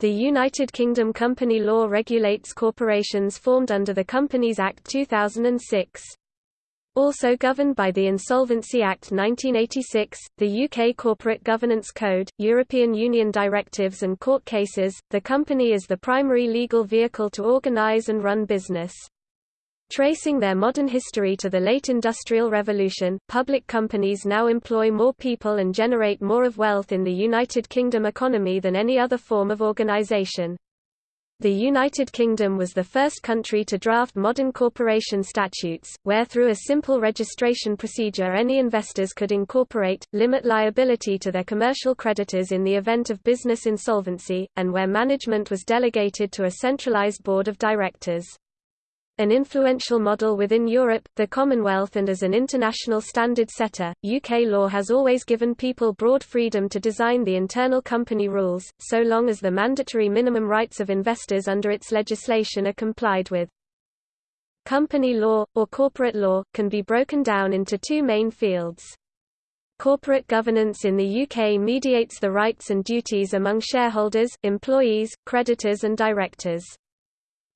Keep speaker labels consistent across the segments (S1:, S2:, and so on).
S1: The United Kingdom company law regulates corporations formed under the Companies Act 2006. Also governed by the Insolvency Act 1986, the UK Corporate Governance Code, European Union directives and court cases, the company is the primary legal vehicle to organise and run business. Tracing their modern history to the late Industrial Revolution, public companies now employ more people and generate more of wealth in the United Kingdom economy than any other form of organisation. The United Kingdom was the first country to draft modern corporation statutes, where through a simple registration procedure any investors could incorporate, limit liability to their commercial creditors in the event of business insolvency, and where management was delegated to a centralised board of directors an influential model within Europe, the Commonwealth and as an international standard setter, UK law has always given people broad freedom to design the internal company rules, so long as the mandatory minimum rights of investors under its legislation are complied with. Company law, or corporate law, can be broken down into two main fields. Corporate governance in the UK mediates the rights and duties among shareholders, employees, creditors and directors.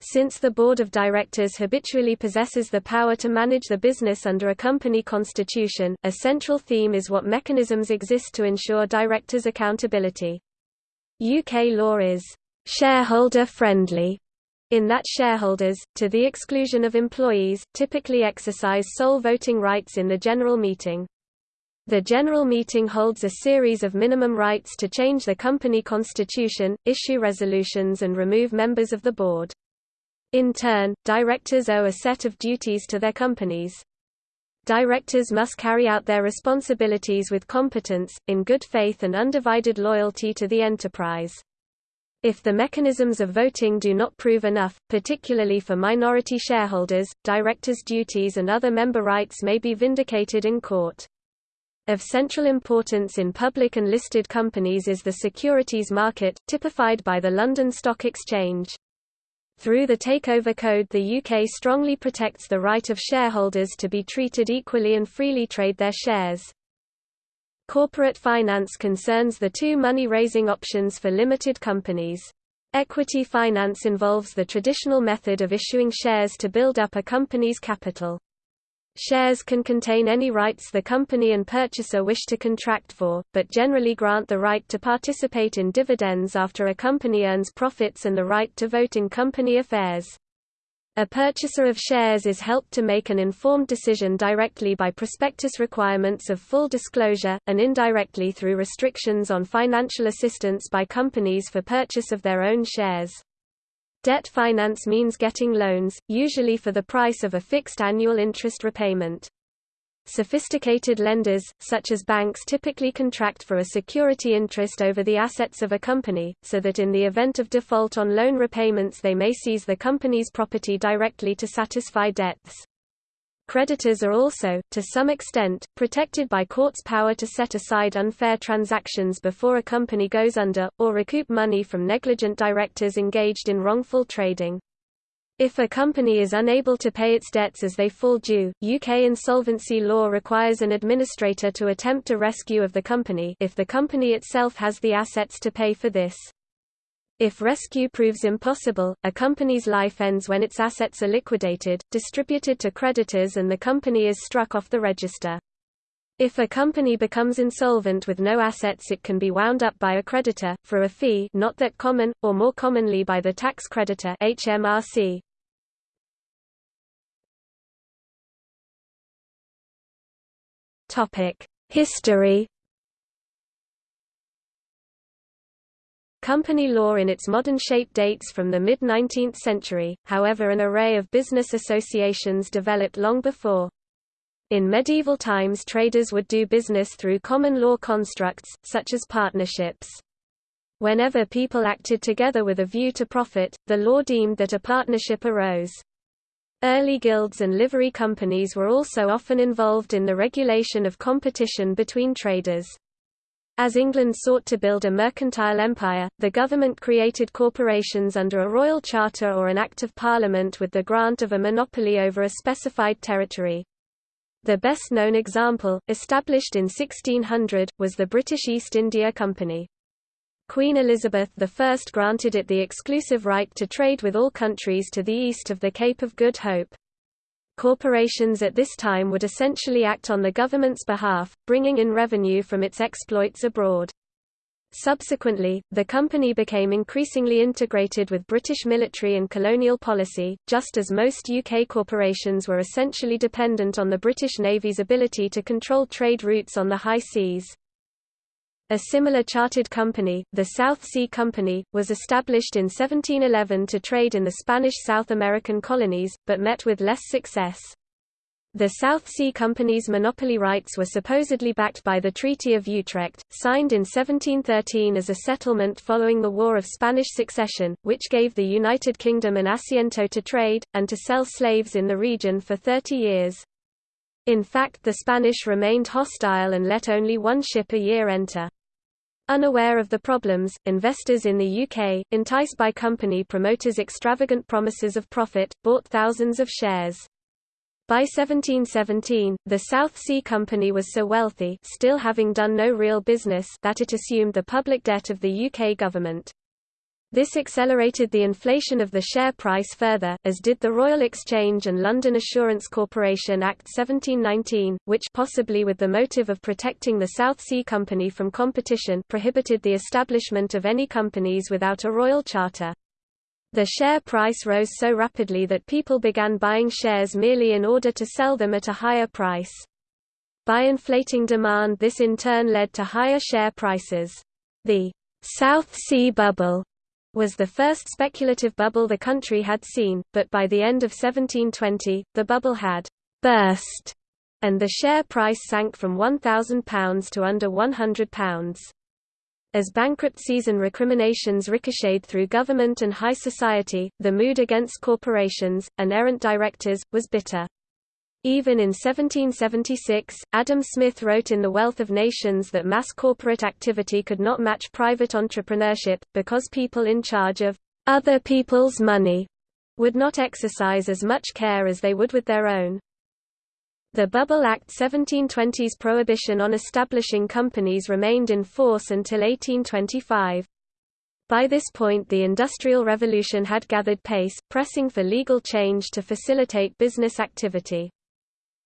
S1: Since the board of directors habitually possesses the power to manage the business under a company constitution, a central theme is what mechanisms exist to ensure directors' accountability. UK law is shareholder-friendly in that shareholders, to the exclusion of employees, typically exercise sole voting rights in the general meeting. The general meeting holds a series of minimum rights to change the company constitution, issue resolutions and remove members of the board. In turn, directors owe a set of duties to their companies. Directors must carry out their responsibilities with competence, in good faith and undivided loyalty to the enterprise. If the mechanisms of voting do not prove enough, particularly for minority shareholders, directors' duties and other member rights may be vindicated in court. Of central importance in public and listed companies is the securities market, typified by the London Stock Exchange. Through the Takeover Code the UK strongly protects the right of shareholders to be treated equally and freely trade their shares. Corporate finance concerns the two money-raising options for limited companies. Equity finance involves the traditional method of issuing shares to build up a company's capital. Shares can contain any rights the company and purchaser wish to contract for, but generally grant the right to participate in dividends after a company earns profits and the right to vote in company affairs. A purchaser of shares is helped to make an informed decision directly by prospectus requirements of full disclosure, and indirectly through restrictions on financial assistance by companies for purchase of their own shares. Debt finance means getting loans, usually for the price of a fixed annual interest repayment. Sophisticated lenders, such as banks typically contract for a security interest over the assets of a company, so that in the event of default on loan repayments they may seize the company's property directly to satisfy debts. Creditors are also, to some extent, protected by courts' power to set aside unfair transactions before a company goes under, or recoup money from negligent directors engaged in wrongful trading. If a company is unable to pay its debts as they fall due, UK insolvency law requires an administrator to attempt a rescue of the company if the company itself has the assets to pay for this. If rescue proves impossible, a company's life ends when its assets are liquidated, distributed to creditors and the company is struck off the register. If a company becomes insolvent with no assets it can be wound up by a creditor, for a fee not that common, or more commonly by the tax creditor HMRC. History Company law in its modern shape dates from the mid-19th century, however an array of business associations developed long before. In medieval times traders would do business through common law constructs, such as partnerships. Whenever people acted together with a view to profit, the law deemed that a partnership arose. Early guilds and livery companies were also often involved in the regulation of competition between traders. As England sought to build a mercantile empire, the government created corporations under a royal charter or an Act of Parliament with the grant of a monopoly over a specified territory. The best-known example, established in 1600, was the British East India Company. Queen Elizabeth I granted it the exclusive right to trade with all countries to the east of the Cape of Good Hope. Corporations at this time would essentially act on the government's behalf, bringing in revenue from its exploits abroad. Subsequently, the company became increasingly integrated with British military and colonial policy, just as most UK corporations were essentially dependent on the British Navy's ability to control trade routes on the high seas. A similar chartered company, the South Sea Company, was established in 1711 to trade in the Spanish South American colonies, but met with less success. The South Sea Company's monopoly rights were supposedly backed by the Treaty of Utrecht, signed in 1713 as a settlement following the War of Spanish Succession, which gave the United Kingdom an asiento to trade, and to sell slaves in the region for 30 years. In fact the Spanish remained hostile and let only one ship a year enter. Unaware of the problems, investors in the UK, enticed by company promoters' extravagant promises of profit, bought thousands of shares. By 1717, the South Sea Company was so wealthy still having done no real business that it assumed the public debt of the UK government. This accelerated the inflation of the share price further, as did the Royal Exchange and London Assurance Corporation Act 1719, which possibly with the motive of protecting the South Sea Company from competition prohibited the establishment of any companies without a royal charter. The share price rose so rapidly that people began buying shares merely in order to sell them at a higher price. By inflating demand this in turn led to higher share prices. The South Sea Bubble was the first speculative bubble the country had seen, but by the end of 1720, the bubble had burst, and the share price sank from £1,000 to under £100. As bankruptcies and recriminations ricocheted through government and high society, the mood against corporations, and errant directors, was bitter. Even in 1776, Adam Smith wrote in The Wealth of Nations that mass corporate activity could not match private entrepreneurship, because people in charge of other people's money would not exercise as much care as they would with their own. The Bubble Act 1720's prohibition on establishing companies remained in force until 1825. By this point the Industrial Revolution had gathered pace, pressing for legal change to facilitate business activity.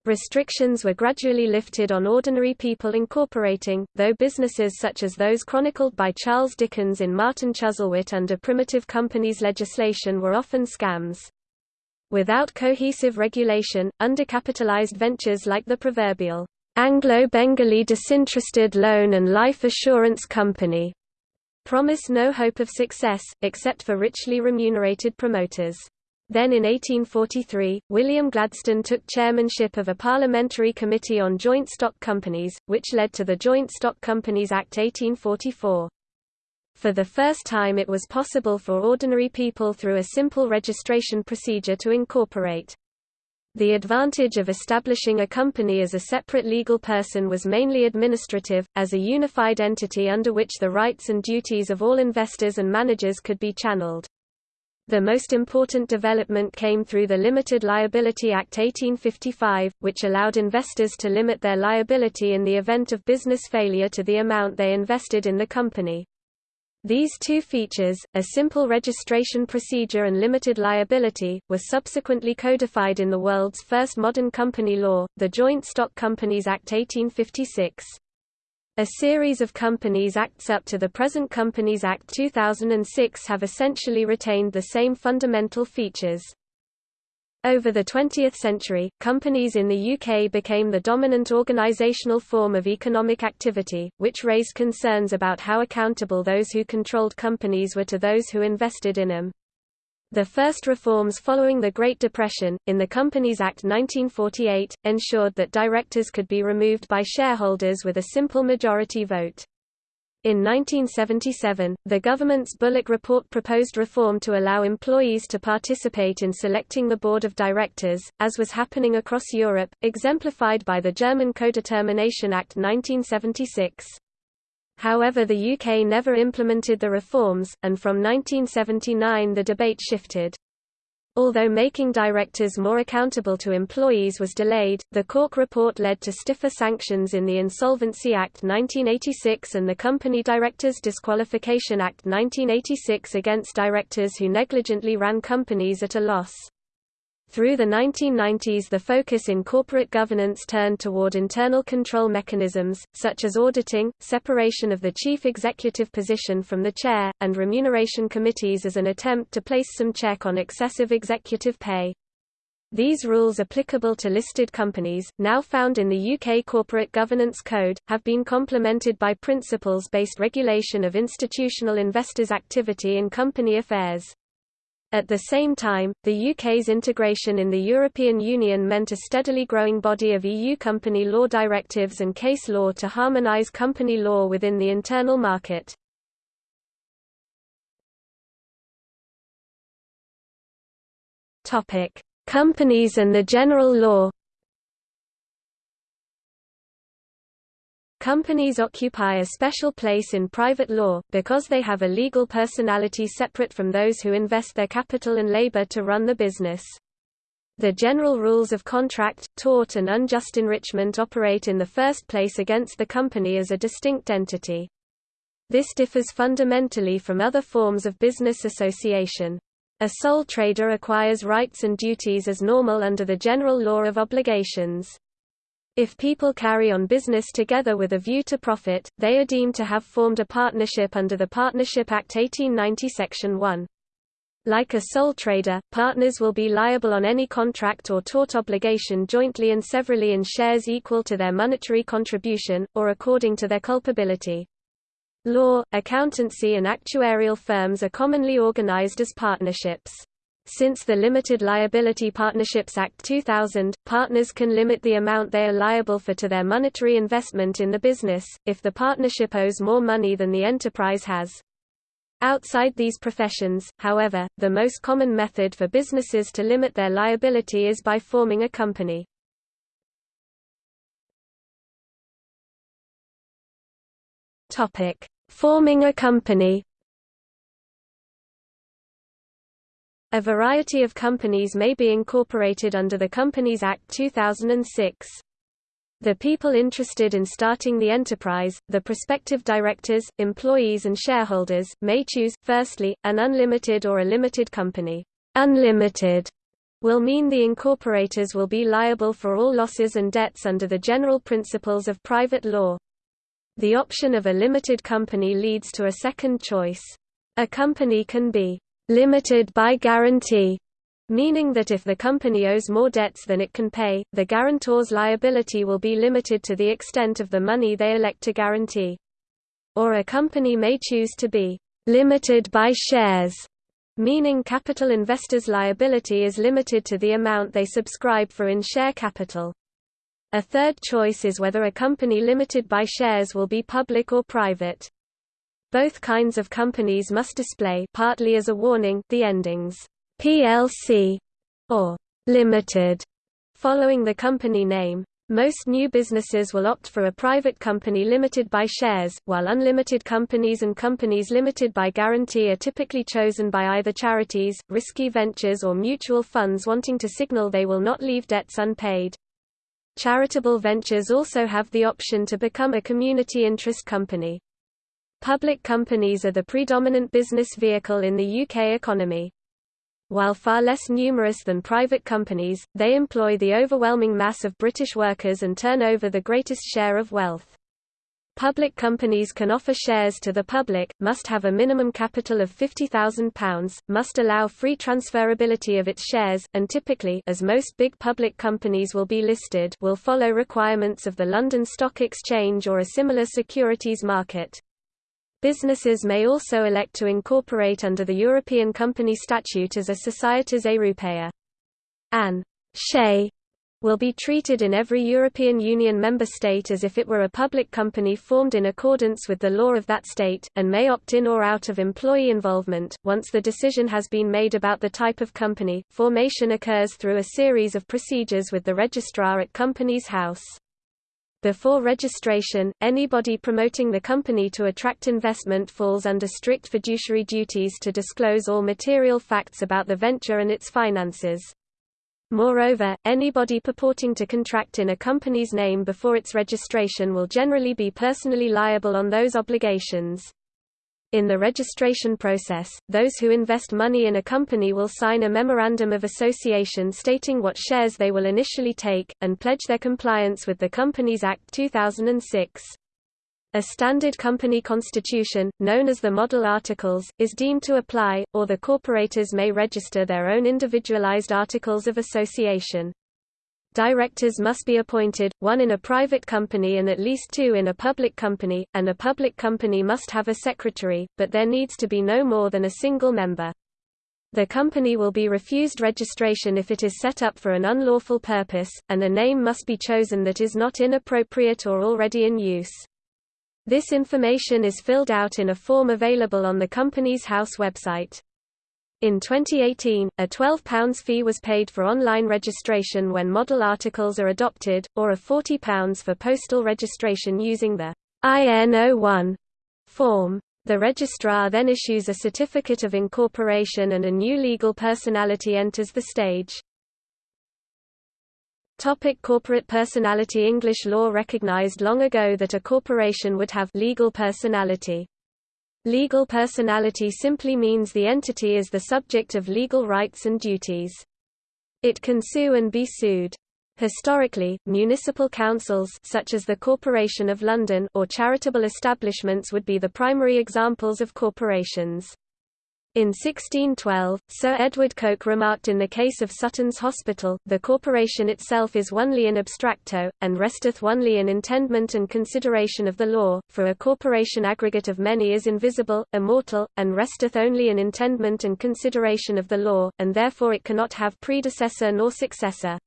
S1: Restrictions were gradually lifted on ordinary people incorporating, though businesses such as those chronicled by Charles Dickens in Martin Chuzzlewit under primitive companies legislation were often scams. Without cohesive regulation, undercapitalized ventures like the proverbial Anglo-Bengalee Disinterested Loan and Life Assurance Company promise no hope of success, except for richly remunerated promoters. Then in 1843, William Gladstone took chairmanship of a parliamentary committee on joint stock companies, which led to the Joint Stock Companies Act 1844. For the first time it was possible for ordinary people through a simple registration procedure to incorporate. The advantage of establishing a company as a separate legal person was mainly administrative, as a unified entity under which the rights and duties of all investors and managers could be channeled. The most important development came through the Limited Liability Act 1855, which allowed investors to limit their liability in the event of business failure to the amount they invested in the company. These two features, a simple registration procedure and limited liability, were subsequently codified in the world's first modern company law, the Joint Stock Companies Act 1856. A series of Companies Acts up to the present Companies Act 2006 have essentially retained the same fundamental features. Over the 20th century, companies in the UK became the dominant organisational form of economic activity, which raised concerns about how accountable those who controlled companies were to those who invested in them. The first reforms following the Great Depression, in the Companies Act 1948, ensured that directors could be removed by shareholders with a simple majority vote. In 1977, the government's Bullock Report proposed reform to allow employees to participate in selecting the board of directors, as was happening across Europe, exemplified by the German Codetermination Act 1976. However the UK never implemented the reforms, and from 1979 the debate shifted. Although making directors more accountable to employees was delayed, the Cork report led to stiffer sanctions in the Insolvency Act 1986 and the Company Directors Disqualification Act 1986 against directors who negligently ran companies at a loss. Through the 1990s the focus in corporate governance turned toward internal control mechanisms, such as auditing, separation of the chief executive position from the chair, and remuneration committees as an attempt to place some check on excessive executive pay. These rules applicable to listed companies, now found in the UK Corporate Governance Code, have been complemented by principles-based regulation of institutional investors' activity in company affairs. At the same time, the UK's integration in the European Union meant a steadily growing body of EU company law directives and case law to harmonise company law within the internal market. Companies and the general law Companies occupy a special place in private law, because they have a legal personality separate from those who invest their capital and labor to run the business. The general rules of contract, tort and unjust enrichment operate in the first place against the company as a distinct entity. This differs fundamentally from other forms of business association. A sole trader acquires rights and duties as normal under the general law of obligations. If people carry on business together with a view to profit, they are deemed to have formed a partnership under the Partnership Act 1890 Section 1. Like a sole trader, partners will be liable on any contract or tort obligation jointly and severally in shares equal to their monetary contribution, or according to their culpability. Law, accountancy and actuarial firms are commonly organized as partnerships. Since the Limited Liability Partnerships Act 2000, partners can limit the amount they are liable for to their monetary investment in the business, if the partnership owes more money than the enterprise has. Outside these professions, however, the most common method for businesses to limit their liability is by forming a company. Forming a company A variety of companies may be incorporated under the Companies Act 2006. The people interested in starting the enterprise, the prospective directors, employees and shareholders, may choose, firstly, an unlimited or a limited company. Unlimited will mean the incorporators will be liable for all losses and debts under the general principles of private law. The option of a limited company leads to a second choice. A company can be limited by guarantee, meaning that if the company owes more debts than it can pay, the guarantor's liability will be limited to the extent of the money they elect to guarantee. Or a company may choose to be limited by shares, meaning capital investors' liability is limited to the amount they subscribe for in share capital. A third choice is whether a company limited by shares will be public or private. Both kinds of companies must display partly as a warning the endings PLC or Limited following the company name. Most new businesses will opt for a private company limited by shares, while unlimited companies and companies limited by guarantee are typically chosen by either charities, risky ventures or mutual funds wanting to signal they will not leave debts unpaid. Charitable ventures also have the option to become a community interest company. Public companies are the predominant business vehicle in the UK economy. While far less numerous than private companies, they employ the overwhelming mass of British workers and turn over the greatest share of wealth. Public companies can offer shares to the public, must have a minimum capital of £50,000, must allow free transferability of its shares, and typically as most big public companies will be listed will follow requirements of the London Stock Exchange or a similar securities market. Businesses may also elect to incorporate under the European Company Statute as a Societas Europaea. An SE will be treated in every European Union member state as if it were a public company formed in accordance with the law of that state, and may opt in or out of employee involvement. Once the decision has been made about the type of company, formation occurs through a series of procedures with the registrar at Companies House. Before registration, anybody promoting the company to attract investment falls under strict fiduciary duties to disclose all material facts about the venture and its finances. Moreover, anybody purporting to contract in a company's name before its registration will generally be personally liable on those obligations. In the registration process, those who invest money in a company will sign a memorandum of association stating what shares they will initially take, and pledge their compliance with the Companies Act 2006. A standard company constitution, known as the Model Articles, is deemed to apply, or the corporators may register their own individualized articles of association. Directors must be appointed, one in a private company and at least two in a public company, and a public company must have a secretary, but there needs to be no more than a single member. The company will be refused registration if it is set up for an unlawful purpose, and a name must be chosen that is not inappropriate or already in use. This information is filled out in a form available on the Companies House website. In 2018, a £12 fee was paid for online registration when model articles are adopted, or a £40 for postal registration using the IN01 form. The registrar then issues a certificate of incorporation and a new legal personality enters the stage. Topic corporate personality English law recognized long ago that a corporation would have legal personality. Legal personality simply means the entity is the subject of legal rights and duties. It can sue and be sued. Historically, municipal councils such as the Corporation of London or charitable establishments would be the primary examples of corporations. In 1612, Sir Edward Coke remarked in the case of Sutton's Hospital, the corporation itself is onely in abstracto, and resteth only in intendment and consideration of the law, for a corporation aggregate of many is invisible, immortal, and resteth only in intendment and consideration of the law, and therefore it cannot have predecessor nor successor.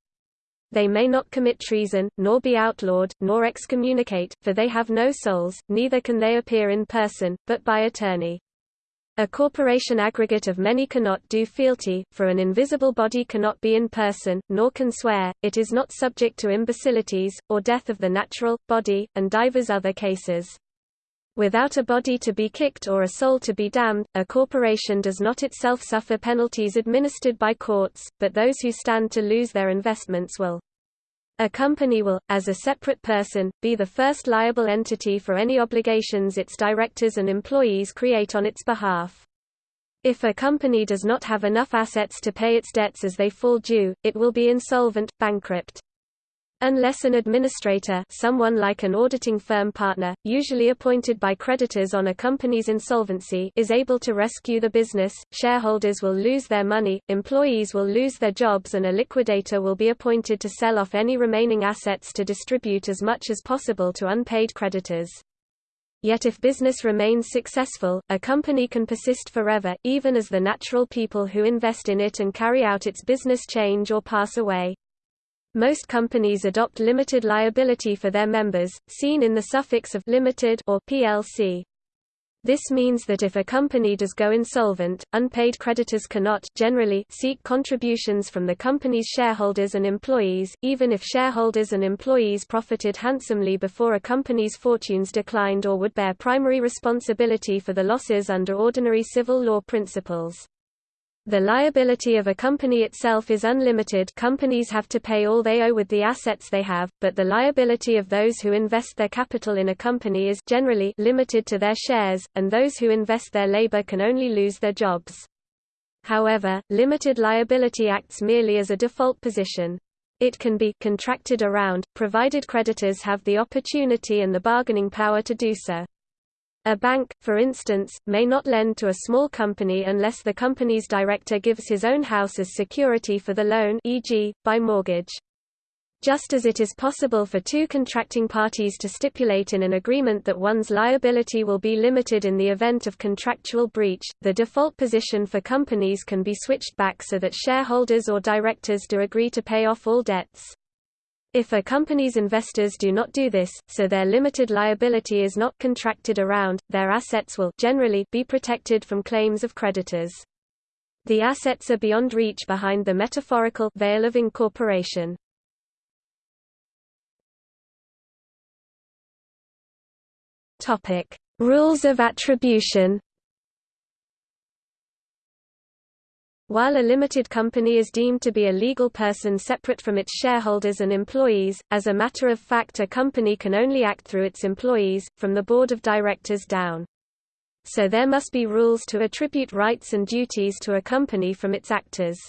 S1: They may not commit treason, nor be outlawed, nor excommunicate, for they have no souls, neither can they appear in person, but by attorney. A corporation aggregate of many cannot do fealty, for an invisible body cannot be in person, nor can swear, it is not subject to imbecilities, or death of the natural, body, and divers other cases. Without a body to be kicked or a soul to be damned, a corporation does not itself suffer penalties administered by courts, but those who stand to lose their investments will. A company will, as a separate person, be the first liable entity for any obligations its directors and employees create on its behalf. If a company does not have enough assets to pay its debts as they fall due, it will be insolvent, bankrupt. Unless an administrator someone like an auditing firm partner, usually appointed by creditors on a company's insolvency is able to rescue the business, shareholders will lose their money, employees will lose their jobs and a liquidator will be appointed to sell off any remaining assets to distribute as much as possible to unpaid creditors. Yet if business remains successful, a company can persist forever, even as the natural people who invest in it and carry out its business change or pass away. Most companies adopt limited liability for their members, seen in the suffix of limited or plc. This means that if a company does go insolvent, unpaid creditors cannot generally seek contributions from the company's shareholders and employees, even if shareholders and employees profited handsomely before a company's fortunes declined or would bear primary responsibility for the losses under ordinary civil law principles. The liability of a company itself is unlimited companies have to pay all they owe with the assets they have, but the liability of those who invest their capital in a company is generally limited to their shares, and those who invest their labor can only lose their jobs. However, limited liability acts merely as a default position. It can be contracted around, provided creditors have the opportunity and the bargaining power to do so. A bank, for instance, may not lend to a small company unless the company's director gives his own house as security for the loan e.g., by mortgage. Just as it is possible for two contracting parties to stipulate in an agreement that one's liability will be limited in the event of contractual breach, the default position for companies can be switched back so that shareholders or directors do agree to pay off all debts. If a company's investors do not do this, so their limited liability is not contracted around, their assets will generally be protected from claims of creditors. The assets are beyond reach behind the metaphorical veil of incorporation. Topic: Rules of attribution. While a limited company is deemed to be a legal person separate from its shareholders and employees, as a matter of fact a company can only act through its employees, from the board of directors down. So there must be rules to attribute rights and duties to a company from its actors.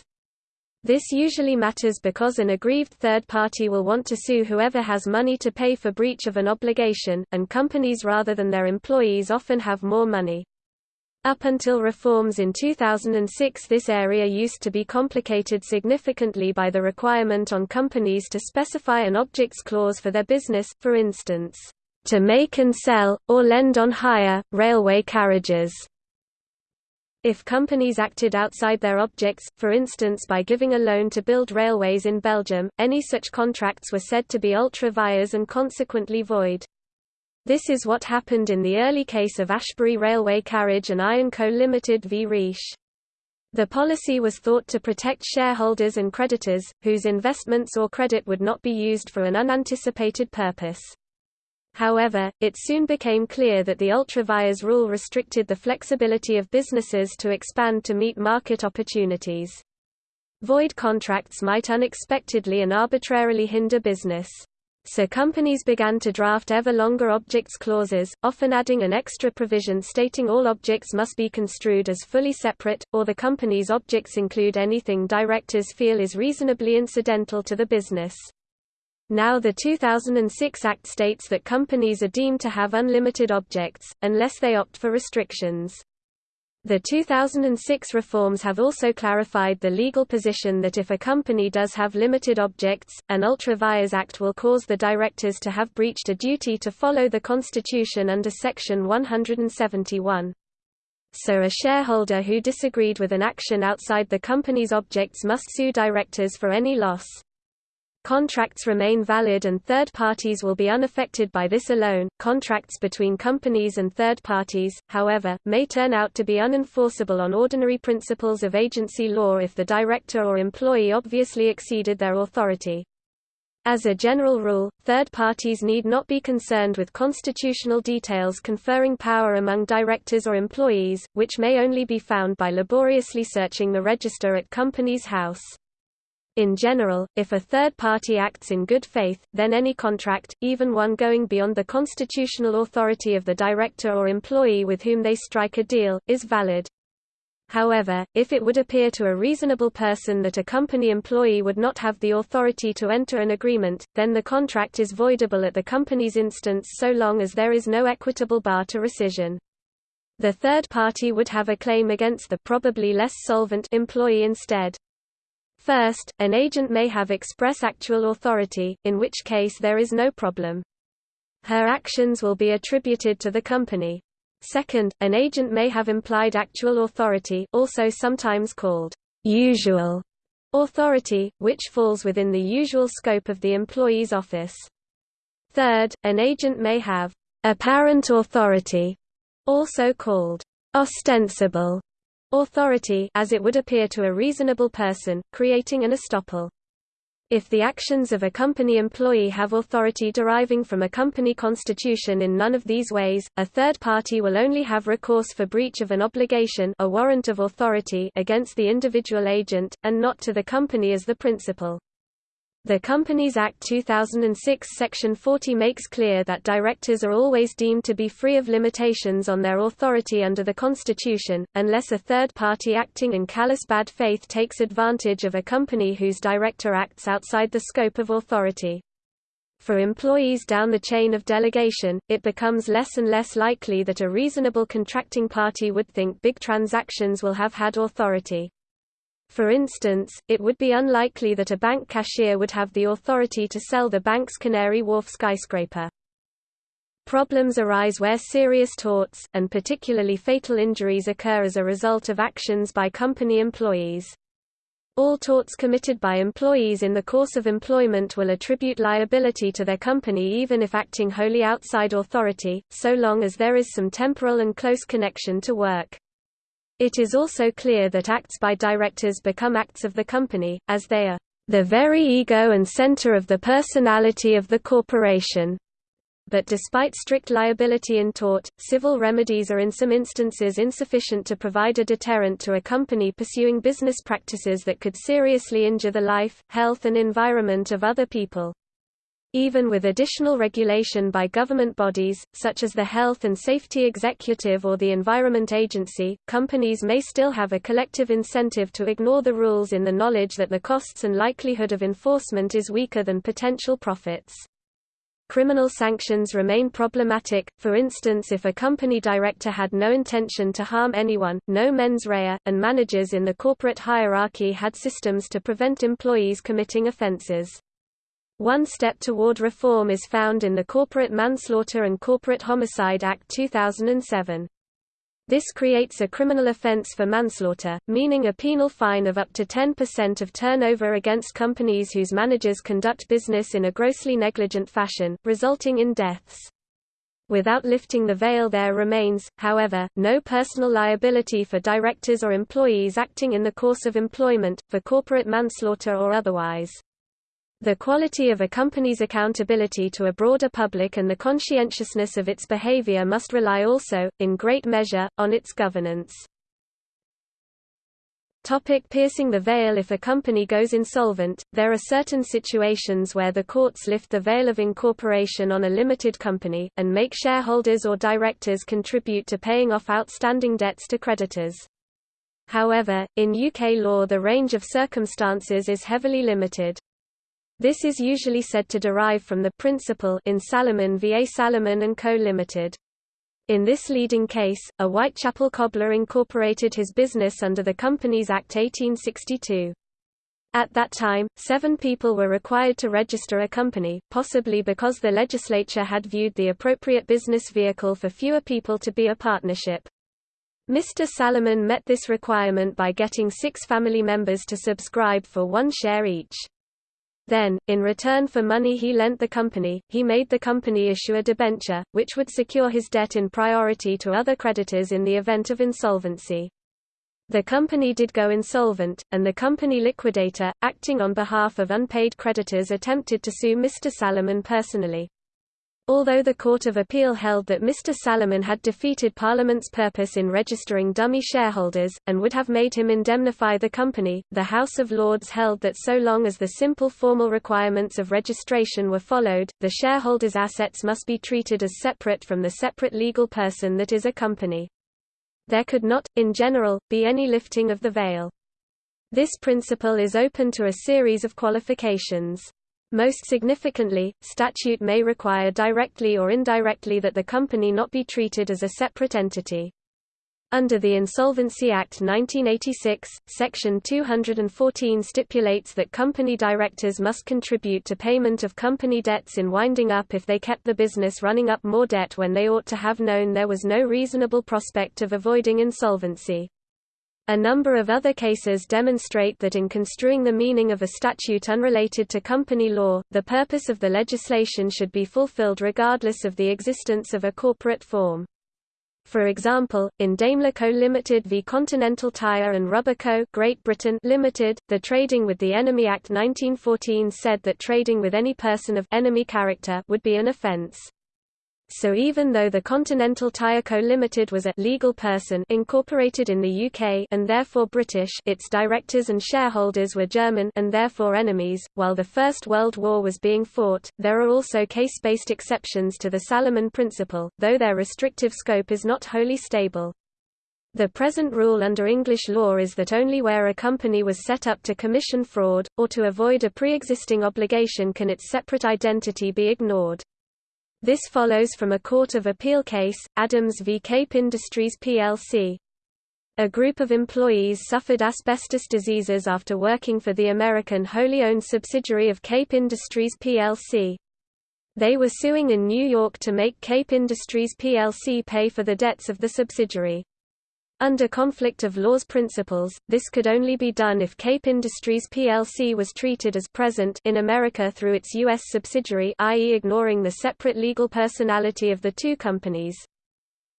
S1: This usually matters because an aggrieved third party will want to sue whoever has money to pay for breach of an obligation, and companies rather than their employees often have more money. Up until reforms in 2006 this area used to be complicated significantly by the requirement on companies to specify an objects clause for their business, for instance, to make and sell, or lend on hire, railway carriages. If companies acted outside their objects, for instance by giving a loan to build railways in Belgium, any such contracts were said to be ultra vires and consequently void. This is what happened in the early case of Ashbury Railway Carriage and Iron Co Limited v Riche. The policy was thought to protect shareholders and creditors, whose investments or credit would not be used for an unanticipated purpose. However, it soon became clear that the ultra vires rule restricted the flexibility of businesses to expand to meet market opportunities. Void contracts might unexpectedly and arbitrarily hinder business. So companies began to draft ever longer objects clauses, often adding an extra provision stating all objects must be construed as fully separate, or the company's objects include anything directors feel is reasonably incidental to the business. Now the 2006 Act states that companies are deemed to have unlimited objects, unless they opt for restrictions. The 2006 reforms have also clarified the legal position that if a company does have limited objects, an Ultra Vires Act will cause the directors to have breached a duty to follow the Constitution under Section 171. So a shareholder who disagreed with an action outside the company's objects must sue directors for any loss. Contracts remain valid and third parties will be unaffected by this alone. Contracts between companies and third parties, however, may turn out to be unenforceable on ordinary principles of agency law if the director or employee obviously exceeded their authority. As a general rule, third parties need not be concerned with constitutional details conferring power among directors or employees, which may only be found by laboriously searching the register at Companies House. In general, if a third party acts in good faith, then any contract, even one going beyond the constitutional authority of the director or employee with whom they strike a deal, is valid. However, if it would appear to a reasonable person that a company employee would not have the authority to enter an agreement, then the contract is voidable at the company's instance so long as there is no equitable bar to rescission. The third party would have a claim against the probably less solvent employee instead. First, an agent may have express actual authority, in which case there is no problem. Her actions will be attributed to the company. Second, an agent may have implied actual authority also sometimes called usual authority, which falls within the usual scope of the employee's office. Third, an agent may have apparent authority, also called ostensible authority as it would appear to a reasonable person, creating an estoppel. If the actions of a company employee have authority deriving from a company constitution in none of these ways, a third party will only have recourse for breach of an obligation a warrant of authority against the individual agent, and not to the company as the principal. The Companies Act 2006 Section 40 makes clear that directors are always deemed to be free of limitations on their authority under the Constitution, unless a third party acting in callous bad faith takes advantage of a company whose director acts outside the scope of authority. For employees down the chain of delegation, it becomes less and less likely that a reasonable contracting party would think big transactions will have had authority. For instance, it would be unlikely that a bank cashier would have the authority to sell the bank's Canary Wharf skyscraper. Problems arise where serious torts, and particularly fatal injuries occur as a result of actions by company employees. All torts committed by employees in the course of employment will attribute liability to their company even if acting wholly outside authority, so long as there is some temporal and close connection to work. It is also clear that acts by directors become acts of the company, as they are the very ego and center of the personality of the corporation. but despite strict liability in tort, civil remedies are in some instances insufficient to provide a deterrent to a company pursuing business practices that could seriously injure the life, health and environment of other people. Even with additional regulation by government bodies, such as the Health and Safety Executive or the Environment Agency, companies may still have a collective incentive to ignore the rules in the knowledge that the costs and likelihood of enforcement is weaker than potential profits. Criminal sanctions remain problematic, for instance if a company director had no intention to harm anyone, no mens rea, and managers in the corporate hierarchy had systems to prevent employees committing offenses. One step toward reform is found in the Corporate Manslaughter and Corporate Homicide Act 2007. This creates a criminal offense for manslaughter, meaning a penal fine of up to 10% of turnover against companies whose managers conduct business in a grossly negligent fashion, resulting in deaths. Without lifting the veil there remains, however, no personal liability for directors or employees acting in the course of employment, for corporate manslaughter or otherwise. The quality of a company's accountability to a broader public and the conscientiousness of its behavior must rely also, in great measure, on its governance. Topic piercing the veil If a company goes insolvent, there are certain situations where the courts lift the veil of incorporation on a limited company, and make shareholders or directors contribute to paying off outstanding debts to creditors. However, in UK law the range of circumstances is heavily limited. This is usually said to derive from the principle in Salomon v. Salomon & Co. Limited. In this leading case, a Whitechapel cobbler incorporated his business under the Companies Act 1862. At that time, seven people were required to register a company, possibly because the legislature had viewed the appropriate business vehicle for fewer people to be a partnership. Mr. Salomon met this requirement by getting six family members to subscribe for one share each. Then, in return for money he lent the company, he made the company issue a debenture, which would secure his debt in priority to other creditors in the event of insolvency. The company did go insolvent, and the company liquidator, acting on behalf of unpaid creditors attempted to sue Mr. Salomon personally. Although the Court of Appeal held that Mr. Salomon had defeated Parliament's purpose in registering dummy shareholders, and would have made him indemnify the company, the House of Lords held that so long as the simple formal requirements of registration were followed, the shareholders' assets must be treated as separate from the separate legal person that is a company. There could not, in general, be any lifting of the veil. This principle is open to a series of qualifications. Most significantly, statute may require directly or indirectly that the company not be treated as a separate entity. Under the Insolvency Act 1986, Section 214 stipulates that company directors must contribute to payment of company debts in winding up if they kept the business running up more debt when they ought to have known there was no reasonable prospect of avoiding insolvency. A number of other cases demonstrate that in construing the meaning of a statute unrelated to company law, the purpose of the legislation should be fulfilled regardless of the existence of a corporate form. For example, in Daimler Co. Limited v Continental Tyre and Rubber Co. Great Britain Limited, the Trading with the Enemy Act 1914 said that trading with any person of enemy character would be an offence so even though the Continental Tyre Co Limited was a legal person incorporated in the UK and therefore British its directors and shareholders were German and therefore enemies, while the First World War was being fought, there are also case-based exceptions to the Salomon principle, though their restrictive scope is not wholly stable. The present rule under English law is that only where a company was set up to commission fraud, or to avoid a pre-existing obligation can its separate identity be ignored. This follows from a Court of Appeal case, Adams v Cape Industries plc. A group of employees suffered asbestos diseases after working for the American wholly owned subsidiary of Cape Industries plc. They were suing in New York to make Cape Industries plc pay for the debts of the subsidiary. Under conflict of laws principles, this could only be done if Cape Industries plc was treated as present in America through its U.S. subsidiary i.e. ignoring the separate legal personality of the two companies.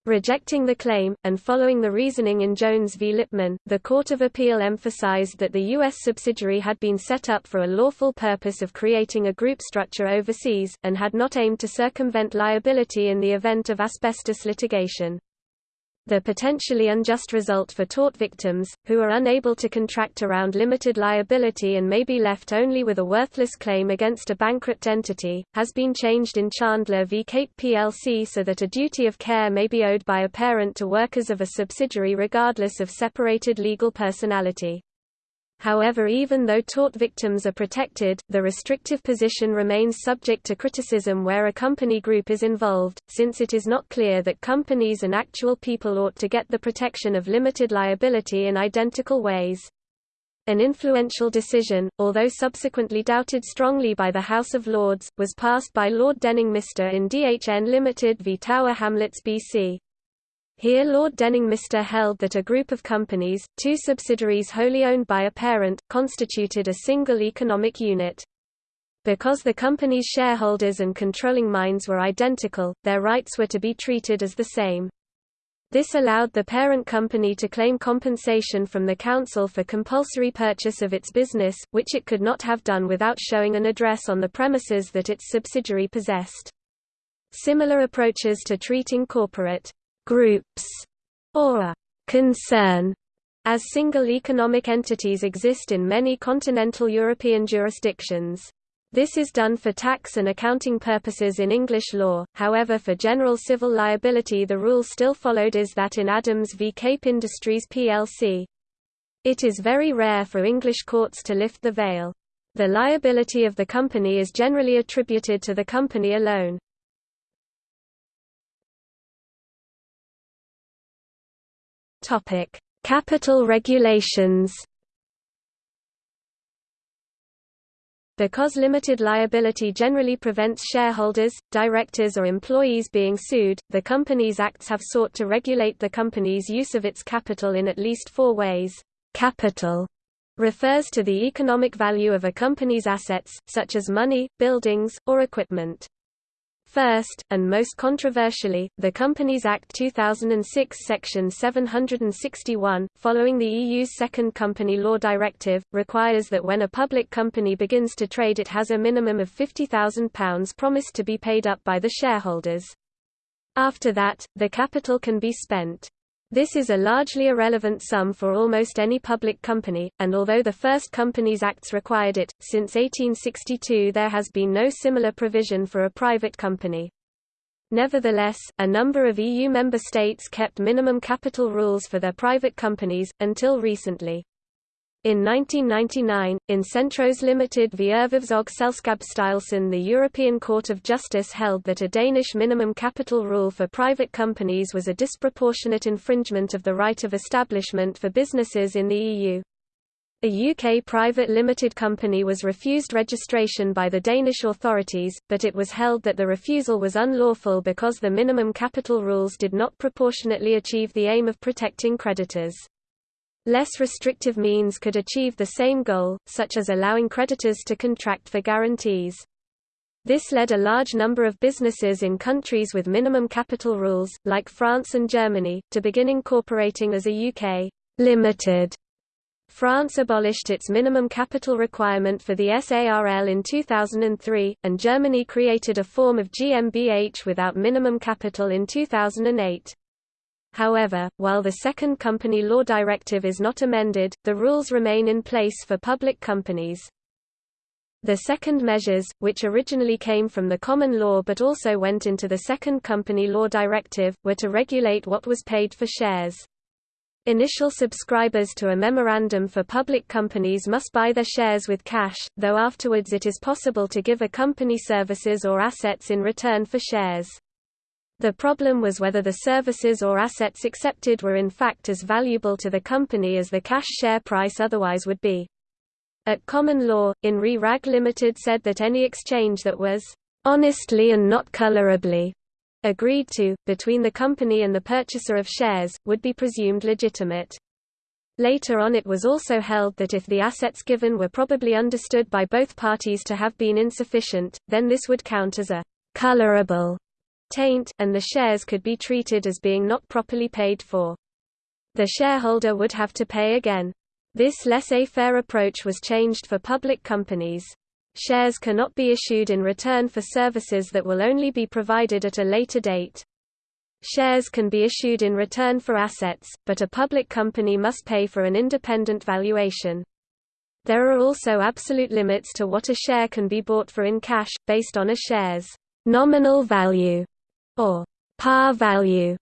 S1: Rejecting the claim, and following the reasoning in Jones v. Lipman, the Court of Appeal emphasized that the U.S. subsidiary had been set up for a lawful purpose of creating a group structure overseas, and had not aimed to circumvent liability in the event of asbestos litigation the potentially unjust result for tort victims, who are unable to contract around limited liability and may be left only with a worthless claim against a bankrupt entity, has been changed in Chandler v. Cape plc so that a duty of care may be owed by a parent to workers of a subsidiary regardless of separated legal personality. However even though tort victims are protected, the restrictive position remains subject to criticism where a company group is involved, since it is not clear that companies and actual people ought to get the protection of limited liability in identical ways. An influential decision, although subsequently doubted strongly by the House of Lords, was passed by Lord Denning-Mister in DHN Limited v Tower Hamlets BC. Here Lord Denning-Mister held that a group of companies, two subsidiaries wholly owned by a parent, constituted a single economic unit. Because the company's shareholders and controlling minds were identical, their rights were to be treated as the same. This allowed the parent company to claim compensation from the council for compulsory purchase of its business, which it could not have done without showing an address on the premises that its subsidiary possessed. Similar approaches to treating corporate groups or a concern as single economic entities exist in many continental European jurisdictions. This is done for tax and accounting purposes in English law, however for general civil liability the rule still followed is that in Adams v Cape Industries plc. It is very rare for English courts to lift the veil. The liability of the company is generally attributed to the company alone. Topic: Capital regulations. Because limited liability generally prevents shareholders, directors or employees being sued, the Companies Acts have sought to regulate the company's use of its capital in at least four ways. Capital refers to the economic value of a company's assets, such as money, buildings, or equipment. First, and most controversially, the Companies Act 2006 Section 761, following the EU's Second Company Law Directive, requires that when a public company begins to trade it has a minimum of £50,000 promised to be paid up by the shareholders. After that, the capital can be spent. This is a largely irrelevant sum for almost any public company, and although the first Companies Acts required it, since 1862 there has been no similar provision for a private company. Nevertheless, a number of EU member states kept minimum capital rules for their private companies, until recently. In 1999, in Centros Limited v Erhvervsselskabsstyrelsen the European Court of Justice held that a Danish minimum capital rule for private companies was a disproportionate infringement of the right of establishment for businesses in the EU. A UK private limited company was refused registration by the Danish authorities, but it was held that the refusal was unlawful because the minimum capital rules did not proportionately achieve the aim of protecting creditors. Less restrictive means could achieve the same goal, such as allowing creditors to contract for guarantees. This led a large number of businesses in countries with minimum capital rules, like France and Germany, to begin incorporating as a UK limited. France abolished its minimum capital requirement for the SARL in 2003, and Germany created a form of GmbH without minimum capital in 2008. However, while the second company law directive is not amended, the rules remain in place for public companies. The second measures, which originally came from the common law but also went into the second company law directive, were to regulate what was paid for shares. Initial subscribers to a memorandum for public companies must buy their shares with cash, though afterwards it is possible to give a company services or assets in return for shares. The problem was whether the services or assets accepted were in fact as valuable to the company as the cash share price otherwise would be. At common law, in Re Wragg Limited said that any exchange that was honestly and not colorably agreed to, between the company and the purchaser of shares, would be presumed legitimate. Later on it was also held that if the assets given were probably understood by both parties to have been insufficient, then this would count as a colorable taint, and the shares could be treated as being not properly paid for. The shareholder would have to pay again. This laissez-faire approach was changed for public companies. Shares cannot be issued in return for services that will only be provided at a later date. Shares can be issued in return for assets, but a public company must pay for an independent valuation. There are also absolute limits to what a share can be bought for in cash, based on a share's nominal value or par value.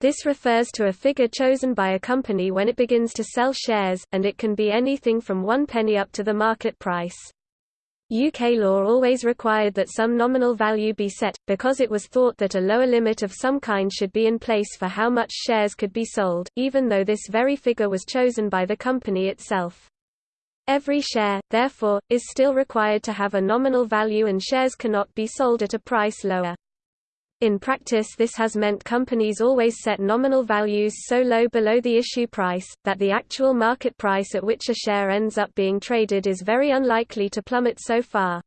S1: This refers to a figure chosen by a company when it begins to sell shares, and it can be anything from one penny up to the market price. UK law always required that some nominal value be set, because it was thought that a lower limit of some kind should be in place for how much shares could be sold, even though this very figure was chosen by the company itself. Every share, therefore, is still required to have a nominal value and shares cannot be sold at a price lower. In practice this has meant companies always set nominal values so low below the issue price, that the actual market price at which a share ends up being traded is very unlikely to plummet so far.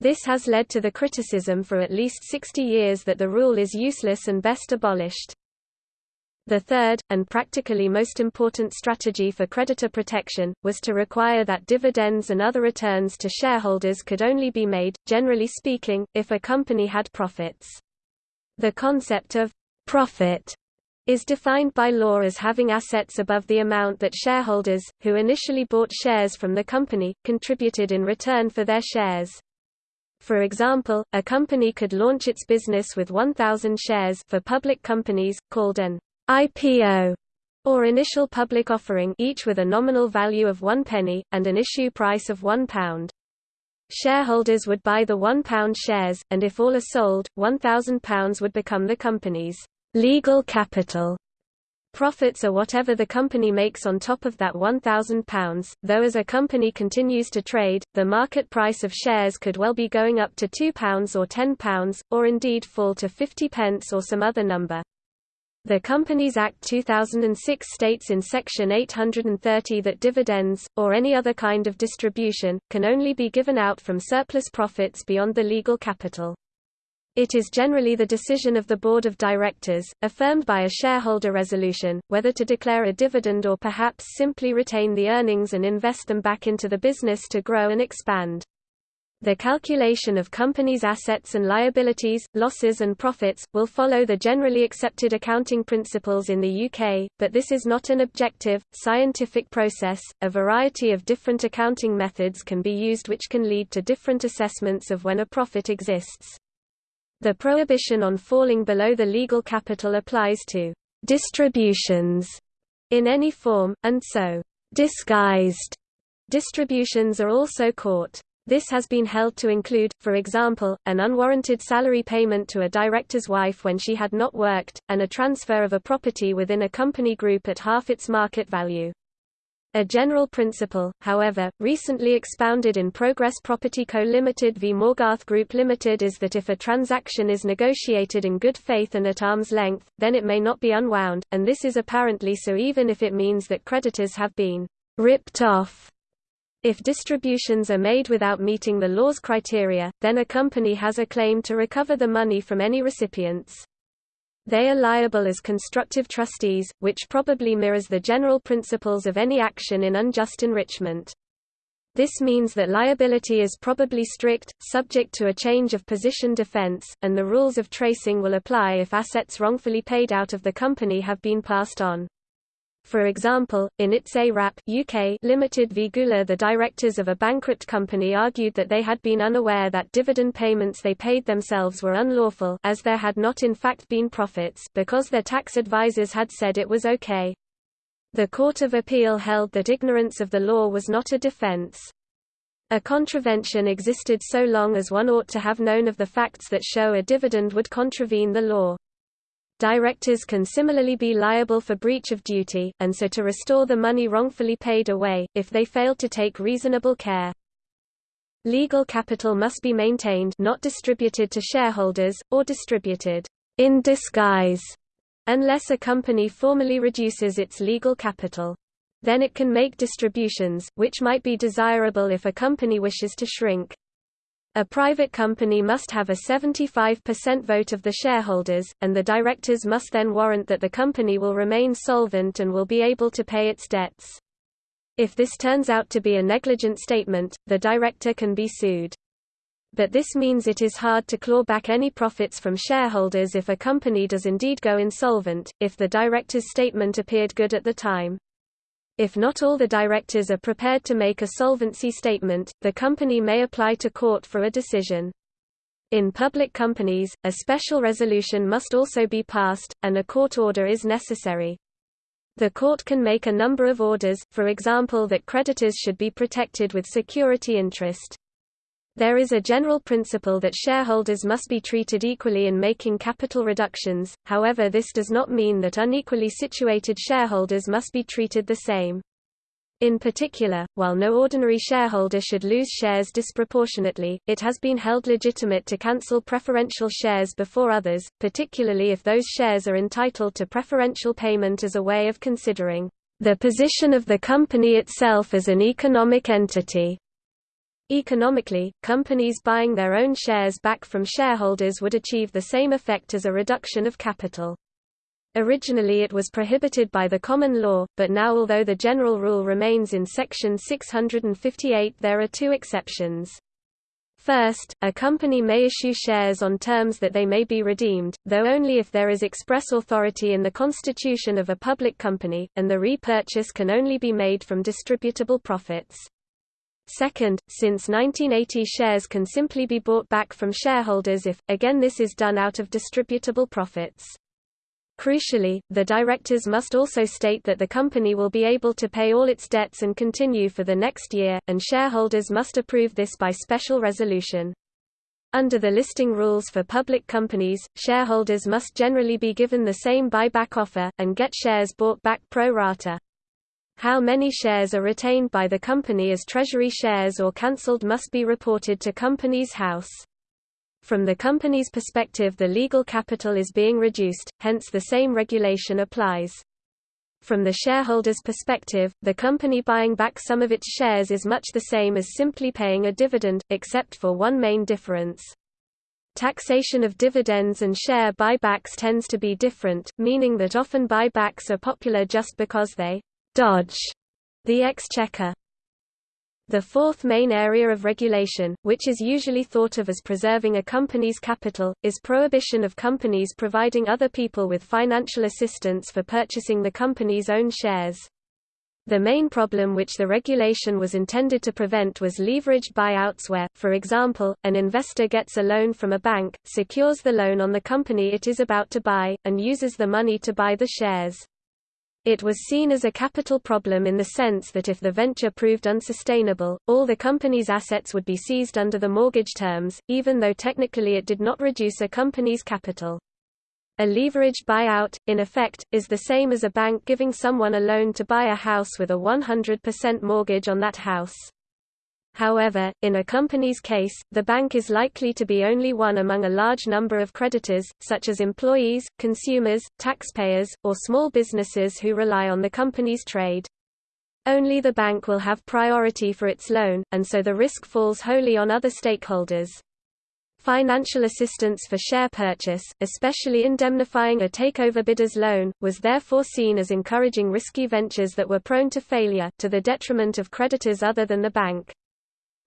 S1: This has led to the criticism for at least 60 years that the rule is useless and best abolished. The third, and practically most important strategy for creditor protection, was to require that dividends and other returns to shareholders could only be made, generally speaking, if a company had profits. The concept of profit is defined by law as having assets above the amount that shareholders, who initially bought shares from the company, contributed in return for their shares. For example, a company could launch its business with 1,000 shares for public companies, called an IPO, or initial public offering each with a nominal value of one penny, and an issue price of one pound. Shareholders would buy the £1 shares, and if all are sold, £1,000 would become the company's legal capital. Profits are whatever the company makes on top of that £1,000, though as a company continues to trade, the market price of shares could well be going up to £2 or £10, or indeed fall to 50 pence or some other number. The Companies Act 2006 states in Section 830 that dividends, or any other kind of distribution, can only be given out from surplus profits beyond the legal capital. It is generally the decision of the Board of Directors, affirmed by a shareholder resolution, whether to declare a dividend or perhaps simply retain the earnings and invest them back into the business to grow and expand. The calculation of companies' assets and liabilities, losses and profits, will follow the generally accepted accounting principles in the UK, but this is not an objective, scientific process. A variety of different accounting methods can be used which can lead to different assessments of when a profit exists. The prohibition on falling below the legal capital applies to distributions in any form, and so disguised distributions are also caught. This has been held to include, for example, an unwarranted salary payment to a director's wife when she had not worked, and a transfer of a property within a company group at half its market value. A general principle, however, recently expounded in Progress Property Co. Limited v Moorgarth Group Limited is that if a transaction is negotiated in good faith and at arm's length, then it may not be unwound, and this is apparently so even if it means that creditors have been ripped off if distributions are made without meeting the law's criteria, then a company has a claim to recover the money from any recipients. They are liable as constructive trustees, which probably mirrors the general principles of any action in unjust enrichment. This means that liability is probably strict, subject to a change of position defense, and the rules of tracing will apply if assets wrongfully paid out of the company have been passed on. For example, in It's a Wrap UK Limited v Gula the directors of a bankrupt company argued that they had been unaware that dividend payments they paid themselves were unlawful as there had not in fact been profits because their tax advisers had said it was okay. The Court of Appeal held that ignorance of the law was not a defense. A contravention existed so long as one ought to have known of the facts that show a dividend would contravene the law. Directors can similarly be liable for breach of duty, and so to restore the money wrongfully paid away, if they fail to take reasonable care. Legal capital must be maintained not distributed to shareholders, or distributed in disguise, unless a company formally reduces its legal capital. Then it can make distributions, which might be desirable if a company wishes to shrink. A private company must have a 75% vote of the shareholders, and the directors must then warrant that the company will remain solvent and will be able to pay its debts. If this turns out to be a negligent statement, the director can be sued. But this means it is hard to claw back any profits from shareholders if a company does indeed go insolvent, if the director's statement appeared good at the time. If not all the directors are prepared to make a solvency statement, the company may apply to court for a decision. In public companies, a special resolution must also be passed, and a court order is necessary. The court can make a number of orders, for example that creditors should be protected with security interest. There is a general principle that shareholders must be treated equally in making capital reductions, however this does not mean that unequally situated shareholders must be treated the same. In particular, while no ordinary shareholder should lose shares disproportionately, it has been held legitimate to cancel preferential shares before others, particularly if those shares are entitled to preferential payment as a way of considering the position of the company itself as an economic entity. Economically, companies buying their own shares back from shareholders would achieve the same effect as a reduction of capital. Originally it was prohibited by the common law, but now although the general rule remains in section 658 there are two exceptions. First, a company may issue shares on terms that they may be redeemed, though only if there is express authority in the constitution of a public company, and the repurchase can only be made from distributable profits. Second, since 1980 shares can simply be bought back from shareholders if, again this is done out of distributable profits. Crucially, the directors must also state that the company will be able to pay all its debts and continue for the next year, and shareholders must approve this by special resolution. Under the listing rules for public companies, shareholders must generally be given the same buyback offer, and get shares bought back pro rata. How many shares are retained by the company as treasury shares or cancelled must be reported to Companies House. From the company's perspective the legal capital is being reduced, hence the same regulation applies. From the shareholder's perspective, the company buying back some of its shares is much the same as simply paying a dividend, except for one main difference. Taxation of dividends and share buybacks tends to be different, meaning that often buybacks are popular just because they dodge the exchequer. The fourth main area of regulation, which is usually thought of as preserving a company's capital, is prohibition of companies providing other people with financial assistance for purchasing the company's own shares. The main problem which the regulation was intended to prevent was leveraged buyouts where, for example, an investor gets a loan from a bank, secures the loan on the company it is about to buy, and uses the money to buy the shares. It was seen as a capital problem in the sense that if the venture proved unsustainable, all the company's assets would be seized under the mortgage terms, even though technically it did not reduce a company's capital. A leveraged buyout, in effect, is the same as a bank giving someone a loan to buy a house with a 100% mortgage on that house. However, in a company's case, the bank is likely to be only one among a large number of creditors, such as employees, consumers, taxpayers, or small businesses who rely on the company's trade. Only the bank will have priority for its loan, and so the risk falls wholly on other stakeholders. Financial assistance for share purchase, especially indemnifying a takeover bidder's loan, was therefore seen as encouraging risky ventures that were prone to failure, to the detriment of creditors other than the bank.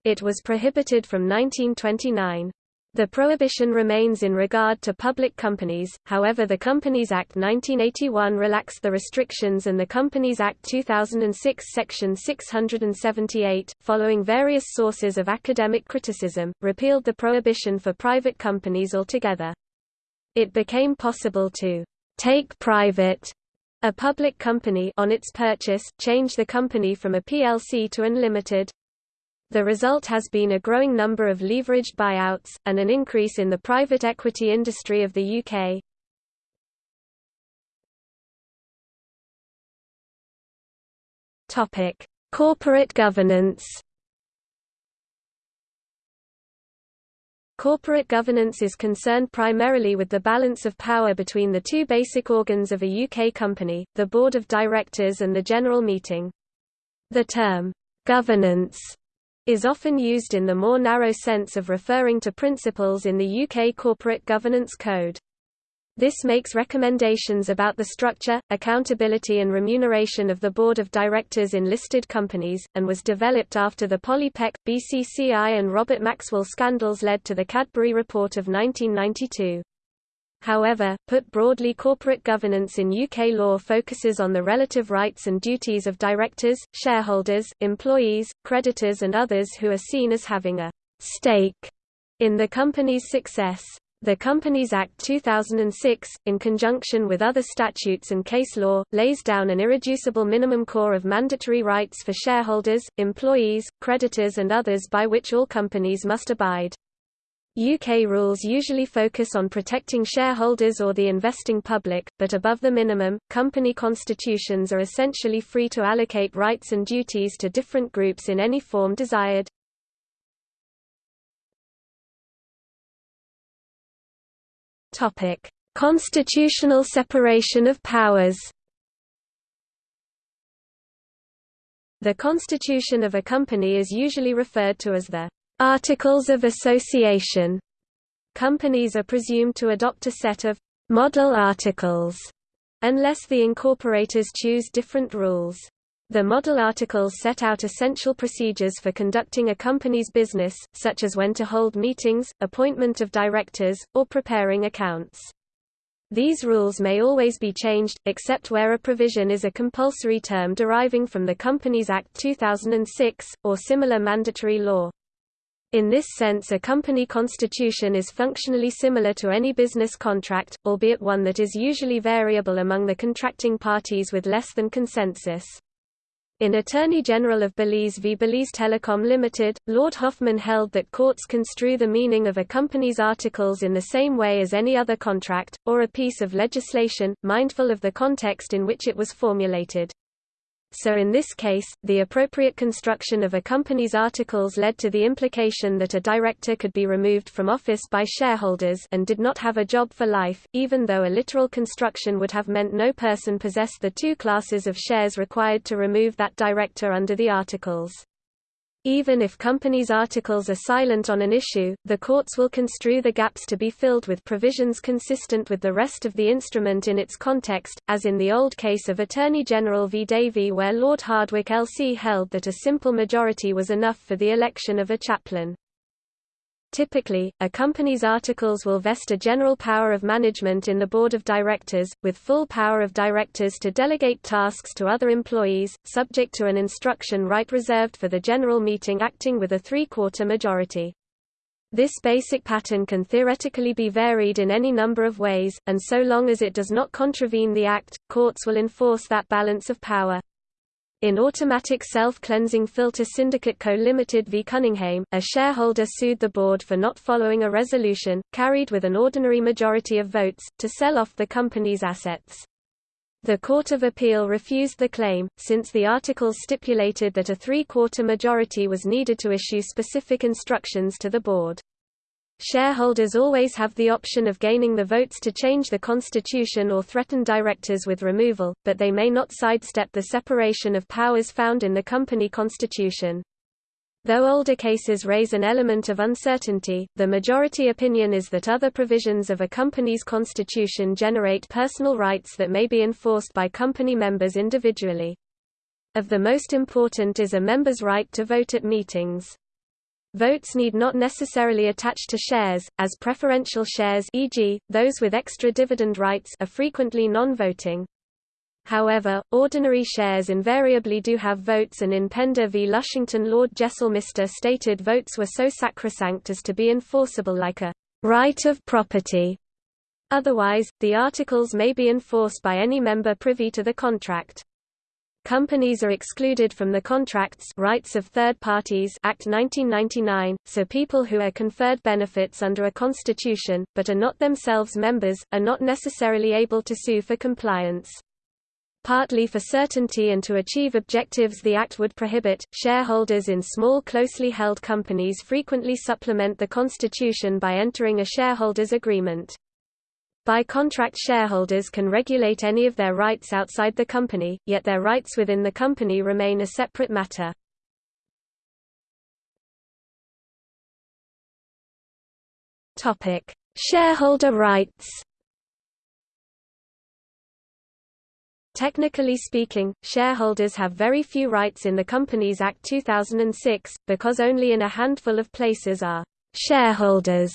S1: It was prohibited from 1929. The prohibition remains in regard to public companies, however the Companies Act 1981 relaxed the restrictions and the Companies Act 2006 Section 678, following various sources of academic criticism, repealed the prohibition for private companies altogether. It became possible to take private a public company on its purchase, change the company from a PLC to unlimited, the result has been a growing number of leveraged buyouts, and an increase in the private equity industry of the UK. Corporate governance Corporate governance is concerned primarily with the balance of power between the two basic organs of a UK company, the Board of Directors and the General Meeting. The term, governance is often used in the more narrow sense of referring to principles in the UK Corporate Governance Code. This makes recommendations about the structure, accountability and remuneration of the board of directors in listed companies, and was developed after the Polly Peck, BCCI and Robert Maxwell scandals led to the Cadbury Report of 1992. However, put broadly corporate governance in UK law focuses on the relative rights and duties of directors, shareholders, employees, creditors and others who are seen as having a «stake» in the company's success. The Companies Act 2006, in conjunction with other statutes and case law, lays down an irreducible minimum core of mandatory rights for shareholders, employees, creditors and others by which all companies must abide. UK rules usually focus on protecting shareholders or the investing public, but above the minimum, company constitutions are essentially free to allocate rights and duties to different groups in any form desired. Constitutional separation of powers. The constitution of a company is usually referred to as the Articles of Association. Companies are presumed to adopt a set of model articles unless the incorporators choose different rules. The model articles set out essential procedures for conducting a company's business, such as when to hold meetings, appointment of directors, or preparing accounts. These rules may always be changed, except where a provision is a compulsory term deriving from the Companies Act 2006, or similar mandatory law. In this sense a company constitution is functionally similar to any business contract, albeit one that is usually variable among the contracting parties with less than consensus. In Attorney General of Belize v Belize Telecom Limited, Lord Hoffmann held that courts construe the meaning of a company's articles in the same way as any other contract, or a piece of legislation, mindful of the context in which it was formulated. So in this case, the appropriate construction of a company's articles led to the implication that a director could be removed from office by shareholders and did not have a job for life, even though a literal construction would have meant no person possessed the two classes of shares required to remove that director under the articles. Even if companies' articles are silent on an issue, the courts will construe the gaps to be filled with provisions consistent with the rest of the instrument in its context, as in the old case of Attorney General v Davy where Lord Hardwicke LC held that a simple majority was enough for the election of a chaplain. Typically, a company's articles will vest a general power of management in the board of directors, with full power of directors to delegate tasks to other employees, subject to an instruction right reserved for the general meeting acting with a three-quarter majority. This basic pattern can theoretically be varied in any number of ways, and so long as it does not contravene the Act, courts will enforce that balance of power. In Automatic Self-Cleansing Filter Syndicate Co. Limited v Cuninghame, a shareholder sued the board for not following a resolution, carried with an ordinary majority of votes, to sell off the company's assets. The Court of Appeal refused the claim, since the articles stipulated that a three-quarter majority was needed to issue specific instructions to the board. Shareholders always have the option of gaining the votes to change the constitution or threaten directors with removal, but they may not sidestep the separation of powers found in the company constitution. Though older cases raise an element of uncertainty, the majority opinion is that other provisions of a company's constitution generate personal rights that may be enforced by company members individually. Of the most important is a member's right to vote at meetings. Votes need not necessarily attach to shares, as preferential shares e.g., those with extra dividend rights are frequently non-voting. However, ordinary shares invariably do have votes and in Pender v Lushington Lord Jesselmister stated votes were so sacrosanct as to be enforceable like a right of property. Otherwise, the articles may be enforced by any member privy to the contract. Companies are excluded from the Contracts Rights of Third Parties Act 1999, so people who are conferred benefits under a constitution, but are not themselves members, are not necessarily able to sue for compliance. Partly for certainty and to achieve objectives the Act would prohibit, shareholders in small closely held companies frequently supplement the constitution by entering a shareholders' agreement. By contract shareholders can regulate any of their rights outside the company, yet their rights within the company remain a separate matter. shareholder rights Technically speaking, shareholders have very few rights in the Companies Act 2006, because only in a handful of places are shareholders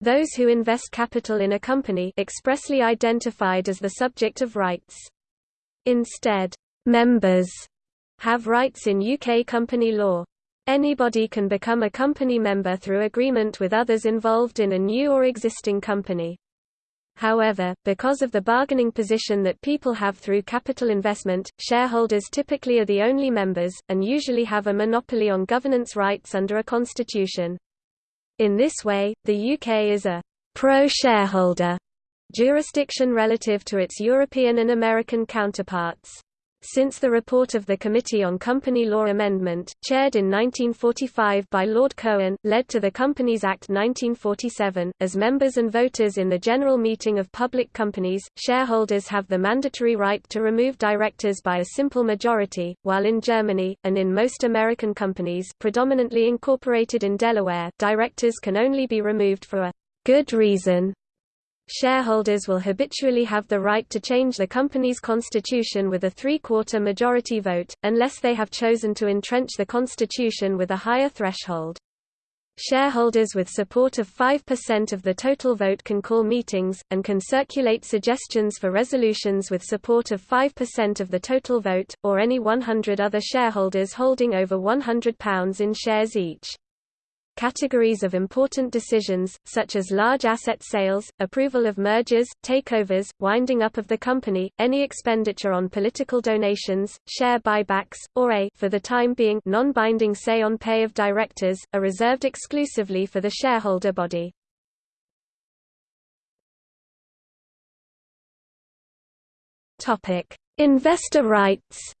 S1: those who invest capital in a company expressly identified as the subject of rights. Instead, members have rights in UK company law. Anybody can become a company member through agreement with others involved in a new or existing company. However, because of the bargaining position that people have through capital investment, shareholders typically are the only members, and usually have a monopoly on governance rights under a constitution. In this way, the UK is a pro-shareholder jurisdiction relative to its European and American counterparts. Since the report of the Committee on Company Law Amendment, chaired in 1945 by Lord Cohen, led to the Companies Act 1947, as members and voters in the general meeting of public companies, shareholders have the mandatory right to remove directors by a simple majority, while in Germany, and in most American companies predominantly incorporated in Delaware, directors can only be removed for a good reason shareholders will habitually have the right to change the company's constitution with a three-quarter majority vote, unless they have chosen to entrench the constitution with a higher threshold. Shareholders with support of 5% of the total vote can call meetings, and can circulate suggestions for resolutions with support of 5% of the total vote, or any 100 other shareholders holding over £100 in shares each categories of important decisions, such as large asset sales, approval of mergers, takeovers, winding up of the company, any expenditure on political donations, share buybacks, or a for the time being non-binding say on pay of directors, are reserved exclusively for the shareholder body. Investor rights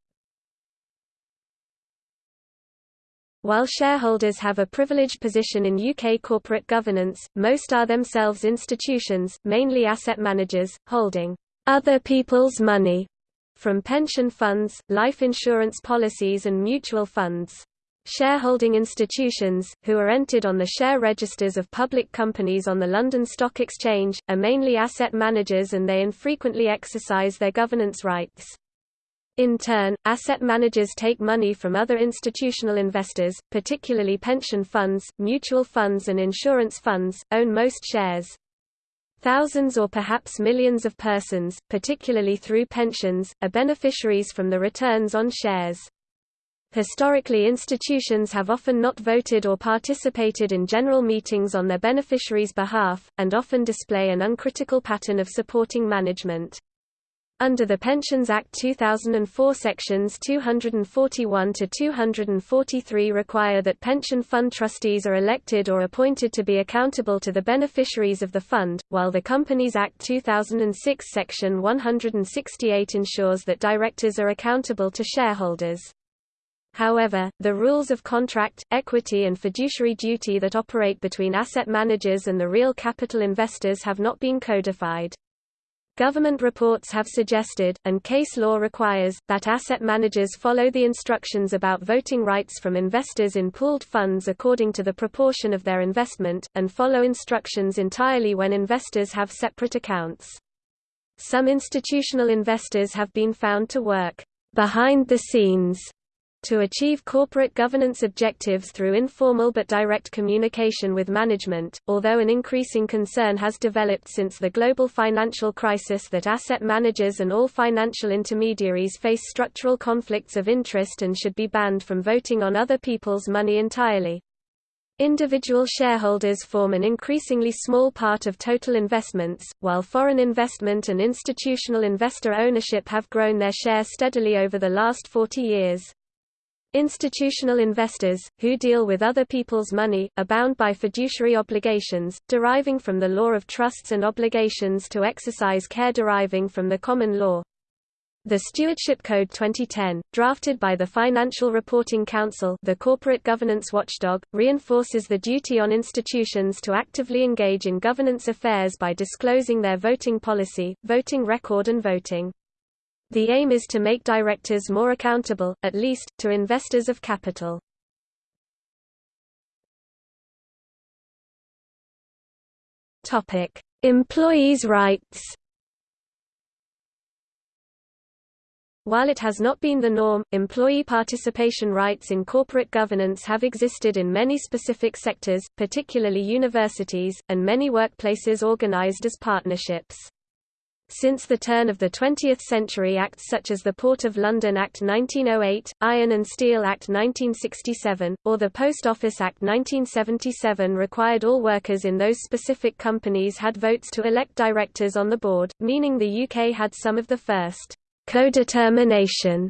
S1: While shareholders have a privileged position in UK corporate governance, most are themselves institutions, mainly asset managers, holding other people's money from pension funds, life insurance policies and mutual funds. Shareholding institutions, who are entered on the share registers of public companies on the London Stock Exchange, are mainly asset managers and they infrequently exercise their governance rights. In turn, asset managers take money from other institutional investors, particularly pension funds, mutual funds and insurance funds, own most shares. Thousands or perhaps millions of persons, particularly through pensions, are beneficiaries from the returns on shares. Historically institutions have often not voted or participated in general meetings on their beneficiaries' behalf, and often display an uncritical pattern of supporting management. Under the Pensions Act 2004 sections 241 to 243 require that pension fund trustees are elected or appointed to be accountable to the beneficiaries of the fund, while the Companies Act 2006 section 168 ensures that directors are accountable to shareholders. However, the rules of contract, equity and fiduciary duty that operate between asset managers and the real capital investors have not been codified. Government reports have suggested, and case law requires, that asset managers follow the instructions about voting rights from investors in pooled funds according to the proportion of their investment, and follow instructions entirely when investors have separate accounts. Some institutional investors have been found to work behind the scenes to achieve corporate governance objectives through informal but direct communication with management, although an increasing concern has developed since the global financial crisis that asset managers and all financial intermediaries face structural conflicts of interest and should be banned from voting on other people's money entirely. Individual shareholders form an increasingly small part of total investments, while foreign investment and institutional investor ownership have grown their share steadily over the last 40 years. Institutional investors, who deal with other people's money, are bound by fiduciary obligations, deriving from the law of trusts and obligations to exercise care deriving from the common law. The Stewardship Code 2010, drafted by the Financial Reporting Council the corporate governance watchdog, reinforces the duty on institutions to actively engage in governance affairs by disclosing their voting policy, voting record and voting. The aim is to make directors more accountable, at least, to investors of capital. Employees' rights. While it has not been the norm, employee participation rights in corporate governance have existed in many specific sectors, particularly universities, and many workplaces organized as partnerships. Since the turn of the 20th century acts such as the Port of London Act 1908, Iron and Steel Act 1967, or the Post Office Act 1977 required all workers in those specific companies had votes to elect directors on the board, meaning the UK had some of the first co-determination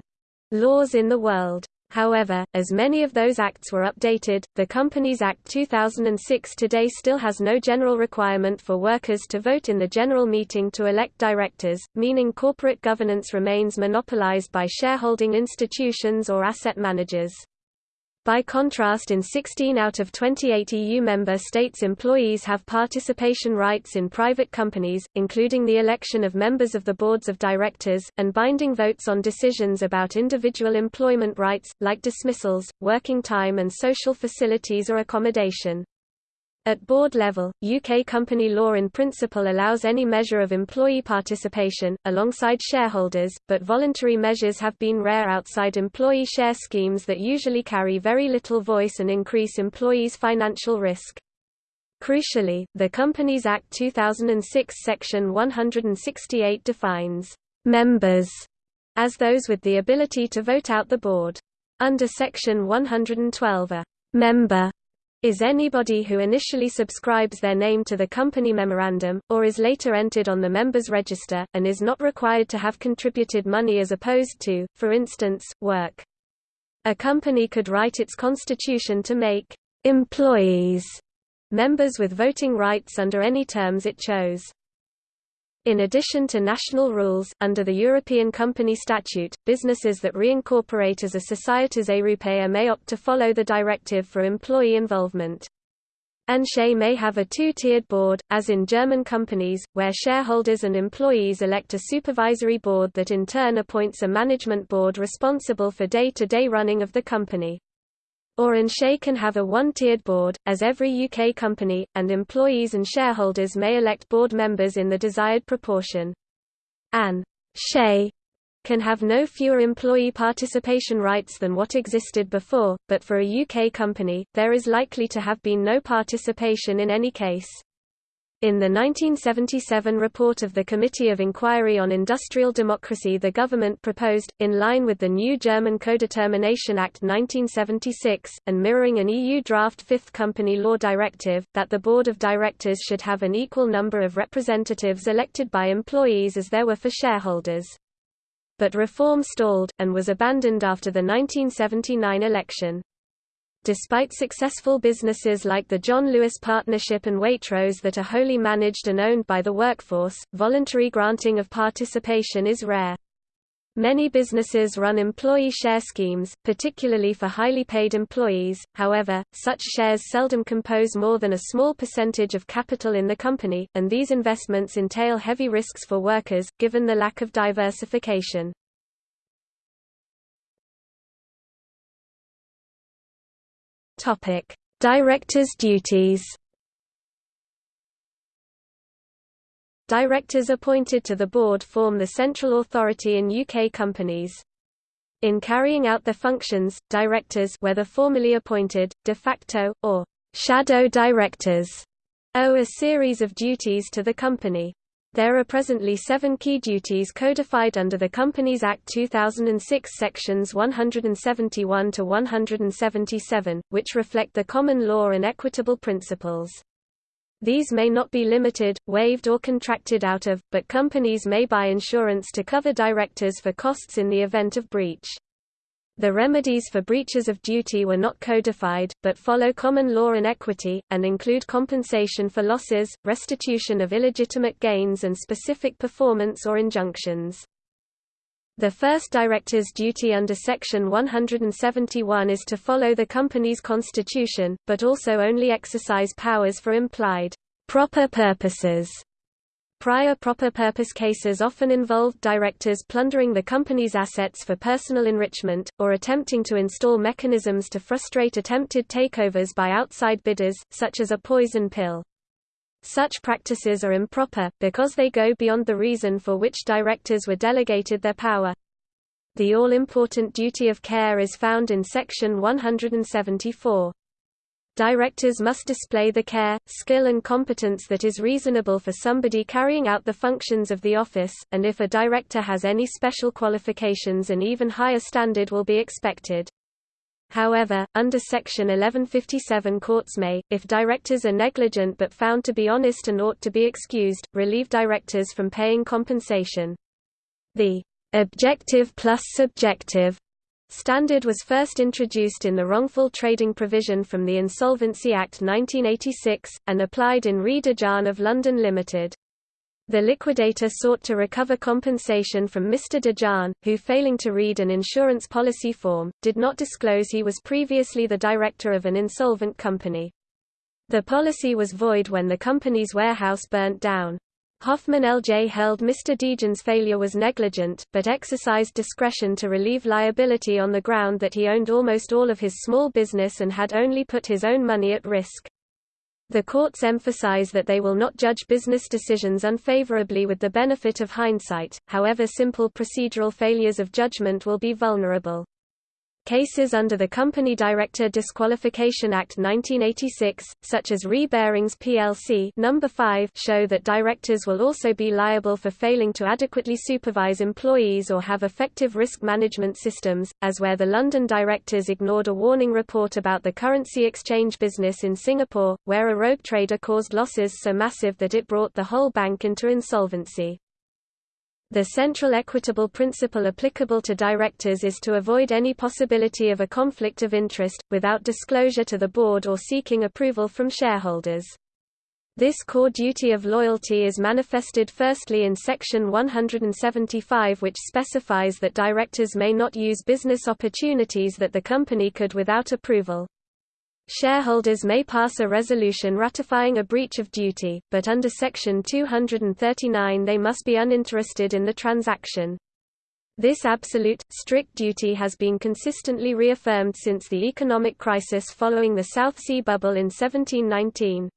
S1: laws in the world. However, as many of those acts were updated, the Companies Act 2006 today still has no general requirement for workers to vote in the general meeting to elect directors, meaning corporate governance remains monopolized by shareholding institutions or asset managers. By contrast in 16 out of 28 EU member states employees have participation rights in private companies, including the election of members of the boards of directors, and binding votes on decisions about individual employment rights, like dismissals, working time and social facilities or accommodation. At board level, UK company law in principle allows any measure of employee participation, alongside shareholders, but voluntary measures have been rare outside employee share schemes that usually carry very little voice and increase employees' financial risk. Crucially, the Companies Act 2006 Section 168 defines «members» as those with the ability to vote out the board. Under Section 112 a «member» is anybody who initially subscribes their name to the company memorandum, or is later entered on the members' register, and is not required to have contributed money as opposed to, for instance, work. A company could write its constitution to make employees members with voting rights under any terms it chose. In addition to national rules, under the European Company Statute, businesses that reincorporate as a Societas Europea may opt to follow the directive for employee involvement. An SE may have a two-tiered board, as in German companies, where shareholders and employees elect a supervisory board that in turn appoints a management board responsible for day-to-day -day running of the company or An SE can have a one-tiered board, as every UK company, and employees and shareholders may elect board members in the desired proportion. An SE can have no fewer employee participation rights than what existed before, but for a UK company, there is likely to have been no participation in any case. In the 1977 report of the Committee of Inquiry on Industrial Democracy the government proposed, in line with the new German Codetermination Act 1976, and mirroring an EU draft Fifth Company Law Directive, that the board of directors should have an equal number of representatives elected by employees as there were for shareholders. But reform stalled, and was abandoned after the 1979 election. Despite successful businesses like the John Lewis Partnership and Waitrose that are wholly managed and owned by the workforce, voluntary granting of participation is rare. Many businesses run employee share schemes, particularly for highly paid employees, however, such shares seldom compose more than a small percentage of capital in the company, and these investments entail heavy risks for workers, given the lack of diversification. Topic: Directors' duties. Directors appointed to the board form the central authority in UK companies. In carrying out their functions, directors whether formally appointed, de facto, or shadow directors owe a series of duties to the company. There are presently seven key duties codified under the Companies Act 2006 sections 171 to 177, which reflect the common law and equitable principles. These may not be limited, waived or contracted out of, but companies may buy insurance to cover directors for costs in the event of breach. The remedies for breaches of duty were not codified, but follow common law and equity, and include compensation for losses, restitution of illegitimate gains and specific performance or injunctions. The first director's duty under Section 171 is to follow the company's constitution, but also only exercise powers for implied proper purposes Prior proper purpose cases often involved directors plundering the company's assets for personal enrichment, or attempting to install mechanisms to frustrate attempted takeovers by outside bidders, such as a poison pill. Such practices are improper, because they go beyond the reason for which directors were delegated their power. The all-important duty of care is found in Section 174. Directors must display the care, skill and competence that is reasonable for somebody carrying out the functions of the office, and if a director has any special qualifications an even higher standard will be expected. However, under Section 1157 courts may, if directors are negligent but found to be honest and ought to be excused, relieve directors from paying compensation. The objective plus subjective standard was first introduced in the wrongful trading provision from the Insolvency Act 1986, and applied in Re D'Jan of London Limited. The liquidator sought to recover compensation from Mr. D'Jan, who failing to read an insurance policy form, did not disclose he was previously the director of an insolvent company. The policy was void when the company's warehouse burnt down. Hoffmann LJ held Mr. D'Jan's failure was negligent, but exercised discretion to relieve liability on the ground that he owned almost all of his small business and had only put his own money at risk. The courts emphasize that they will not judge business decisions unfavorably with the benefit of hindsight, however simple procedural failures of judgment will be vulnerable. Cases under the Company Director Disqualification Act 1986, such as Re Barings plc number 5, show that directors will also be liable for failing to adequately supervise employees or have effective risk management systems, as where the London directors ignored a warning report about the currency exchange business in Singapore, where a rogue trader caused losses so massive that it brought the whole bank into insolvency. The central equitable principle applicable to directors is to avoid any possibility of a conflict of interest, without disclosure to the board or seeking approval from shareholders. This core duty of loyalty is manifested firstly in Section 175 which specifies that directors may not use business opportunities that the company could without approval. Shareholders may pass a resolution ratifying a breach of duty, but under Section 239 they must be uninterested in the transaction. This absolute, strict duty has been consistently reaffirmed since the economic crisis following the South Sea Bubble in 1719.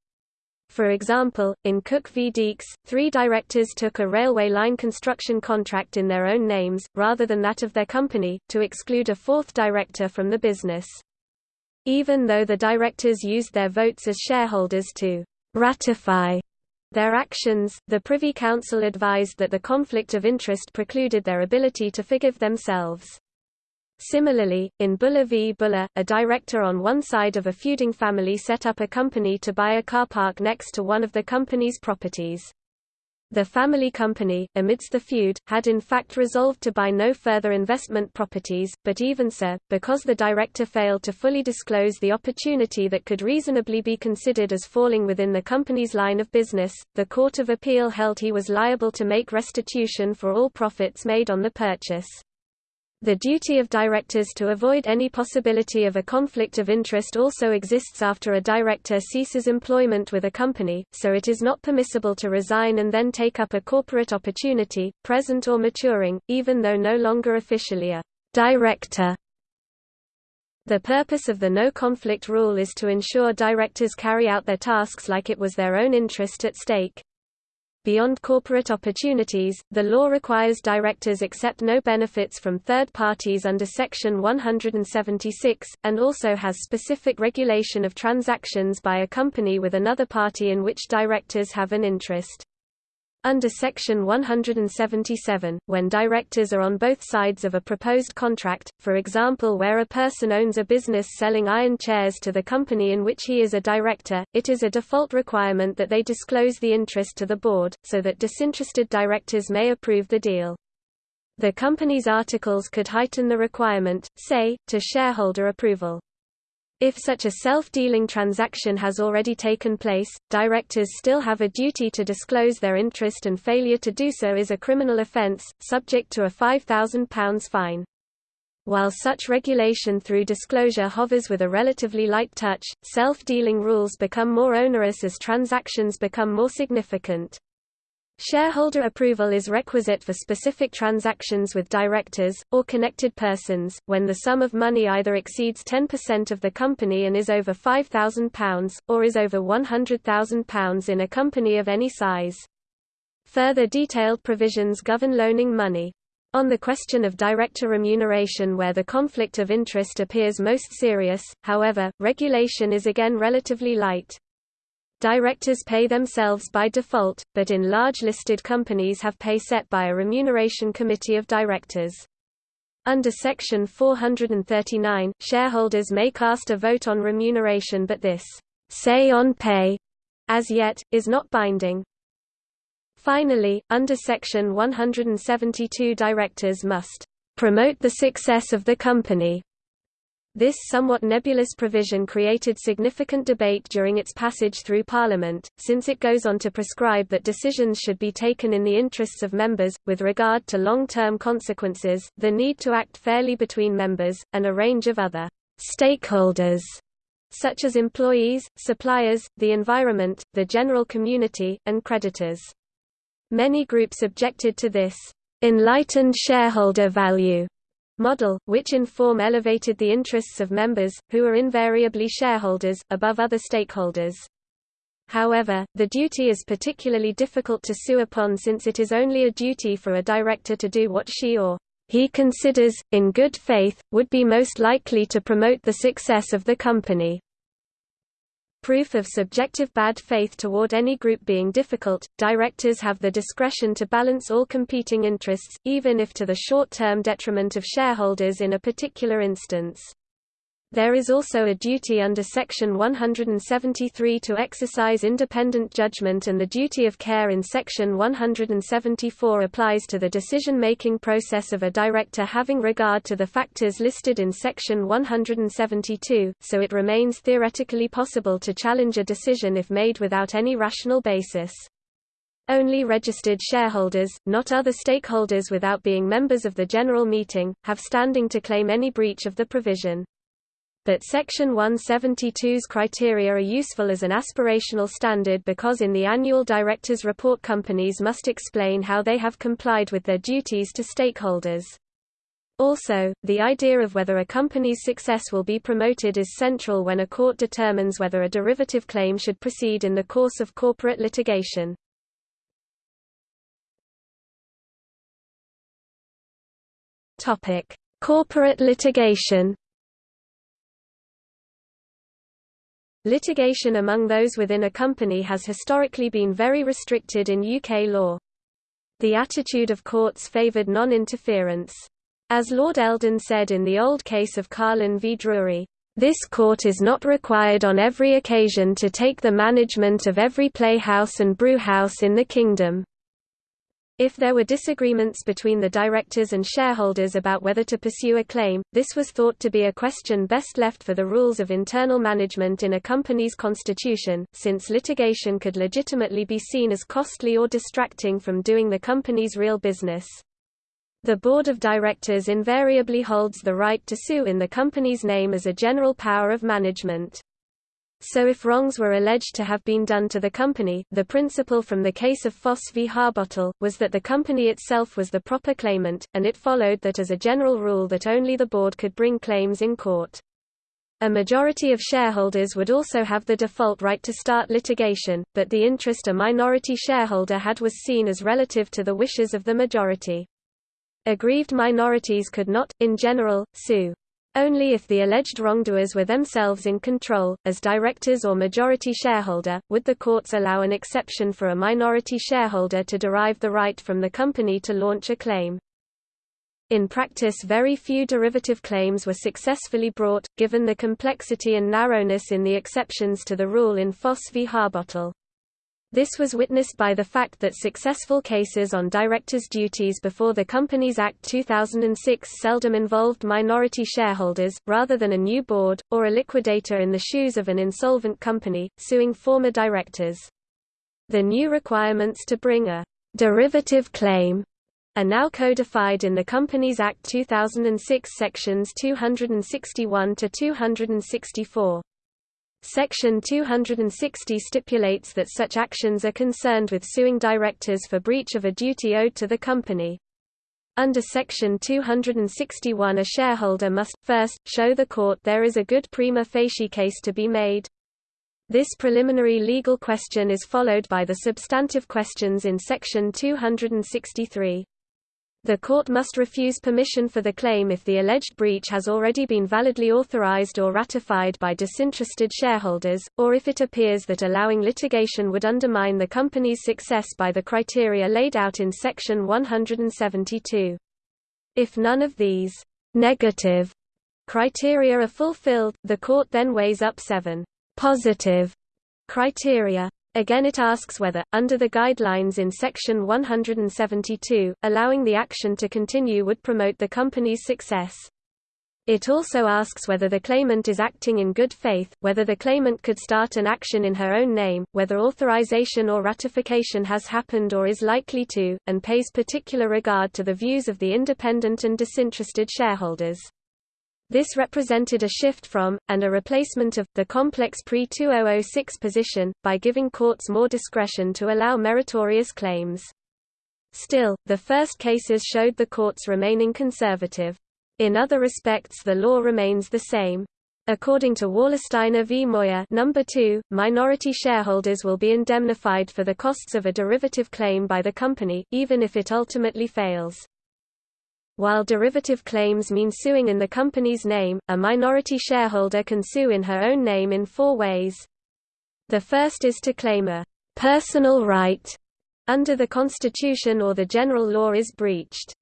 S1: For example, in Cook v Deeks, three directors took a railway line construction contract in their own names, rather than that of their company, to exclude a fourth director from the business. Even though the directors used their votes as shareholders to ratify their actions, the Privy Council advised that the conflict of interest precluded their ability to forgive themselves. Similarly, in Bhullar v. Bhullar, a director on one side of a feuding family set up a company to buy a car park next to one of the company's properties. The family company, amidst the feud, had in fact resolved to buy no further investment properties, but even so, because the director failed to fully disclose the opportunity that could reasonably be considered as falling within the company's line of business, the Court of Appeal held he was liable to make restitution for all profits made on the purchase. The duty of directors to avoid any possibility of a conflict of interest also exists after a director ceases employment with a company, so it is not permissible to resign and then take up a corporate opportunity, present or maturing, even though no longer officially a director. The purpose of the no-conflict rule is to ensure directors carry out their tasks like it was their own interest at stake. Beyond corporate opportunities, the law requires directors accept no benefits from third parties under Section 176, and also has specific regulation of transactions by a company with another party in which directors have an interest. Under Section 177, when directors are on both sides of a proposed contract, for example where a person owns a business selling iron chairs to the company in which he is a director, it is a default requirement that they disclose the interest to the board, so that disinterested directors may approve the deal. The company's articles could heighten the requirement, say, to shareholder approval. If such a self-dealing transaction has already taken place, directors still have a duty to disclose their interest and failure to do so is a criminal offence, subject to a £5,000 fine. While such regulation through disclosure hovers with a relatively light touch, self-dealing rules become more onerous as transactions become more significant. Shareholder approval is requisite for specific transactions with directors, or connected persons, when the sum of money either exceeds 10% of the company and is over £5,000, or is over £100,000 in a company of any size. Further detailed provisions govern loaning money. On the question of director remuneration where the conflict of interest appears most serious, however, regulation is again relatively light. Directors pay themselves by default, but in large listed companies have pay set by a remuneration committee of directors. Under Section 439, shareholders may cast a vote on remuneration but this say on pay, as yet, is not binding. Finally, under Section 172 directors must promote the success of the company this somewhat nebulous provision created significant debate during its passage through Parliament, since it goes on to prescribe that decisions should be taken in the interests of members, with regard to long-term consequences, the need to act fairly between members, and a range of other stakeholders such as employees, suppliers, the environment, the general community, and creditors. Many groups objected to this enlightened shareholder value model, which in form elevated the interests of members, who are invariably shareholders, above other stakeholders. However, the duty is particularly difficult to sue upon since it is only a duty for a director to do what she or he considers, in good faith, would be most likely to promote the success of the company. Proof of subjective bad faith toward any group being difficult, directors have the discretion to balance all competing interests, even if to the short-term detriment of shareholders in a particular instance. There is also a duty under Section 173 to exercise independent judgment and the duty of care in Section 174 applies to the decision-making process of a director having regard to the factors listed in Section 172, so it remains theoretically possible to challenge a decision if made without any rational basis. Only registered shareholders, not other stakeholders without being members of the general meeting, have standing to claim any breach of the provision but Section 172's criteria are useful as an aspirational standard because in the annual directors' report companies must explain how they have complied with their duties to stakeholders. Also, the idea of whether a company's success will be promoted is central when a court determines whether a derivative claim should proceed in the course of corporate litigation. Corporate litigation Litigation among those within a company has historically been very restricted in UK law. The attitude of courts favoured non-interference. As Lord Eldon said in the old case of Carlen v Drury, "...this court is not required on every occasion to take the management of every playhouse and brewhouse in the kingdom." If there were disagreements between the directors and shareholders about whether to pursue a claim, this was thought to be a question best left for the rules of internal management in a company's constitution, since litigation could legitimately be seen as costly or distracting from doing the company's real business. The board of directors invariably holds the right to sue in the company's name as a general power of management. So if wrongs were alleged to have been done to the company, the principle from the case of Foss v Harbottle, was that the company itself was the proper claimant, and it followed that as a general rule that only the board could bring claims in court. A majority of shareholders would also have the default right to start litigation, but the interest a minority shareholder had was seen as relative to the wishes of the majority. Aggrieved minorities could not, in general, sue. Only if the alleged wrongdoers were themselves in control, as directors or majority shareholder, would the courts allow an exception for a minority shareholder to derive the right from the company to launch a claim. In practice very few derivative claims were successfully brought, given the complexity and narrowness in the exceptions to the rule in Foss v Harbottle. This was witnessed by the fact that successful cases on directors' duties before the Companies Act 2006 seldom involved minority shareholders, rather than a new board, or a liquidator in the shoes of an insolvent company, suing former directors. The new requirements to bring a derivative claim are now codified in the Companies Act 2006 sections 261 to 264. Section 260 stipulates that such actions are concerned with suing directors for breach of a duty owed to the company. Under Section 261 a shareholder must, first, show the court there is a good prima facie case to be made. This preliminary legal question is followed by the substantive questions in Section 263. The court must refuse permission for the claim if the alleged breach has already been validly authorized or ratified by disinterested shareholders, or if it appears that allowing litigation would undermine the company's success by the criteria laid out in Section 172. If none of these negative criteria are fulfilled, the court then weighs up seven positive criteria. Again it asks whether, under the guidelines in Section 172, allowing the action to continue would promote the company's success. It also asks whether the claimant is acting in good faith, whether the claimant could start an action in her own name, whether authorization or ratification has happened or is likely to, and pays particular regard to the views of the independent and disinterested shareholders. This represented a shift from, and a replacement of, the complex pre-2006 position, by giving courts more discretion to allow meritorious claims. Still, the first cases showed the courts remaining conservative. In other respects the law remains the same. According to Wallersteiner v. Moir number 2, minority shareholders will be indemnified for the costs of a derivative claim by the company, even if it ultimately fails. While derivative claims mean suing in the company's name, a minority shareholder can sue in her own name in four ways. The first is to claim a personal right under the Constitution or the general law is breached.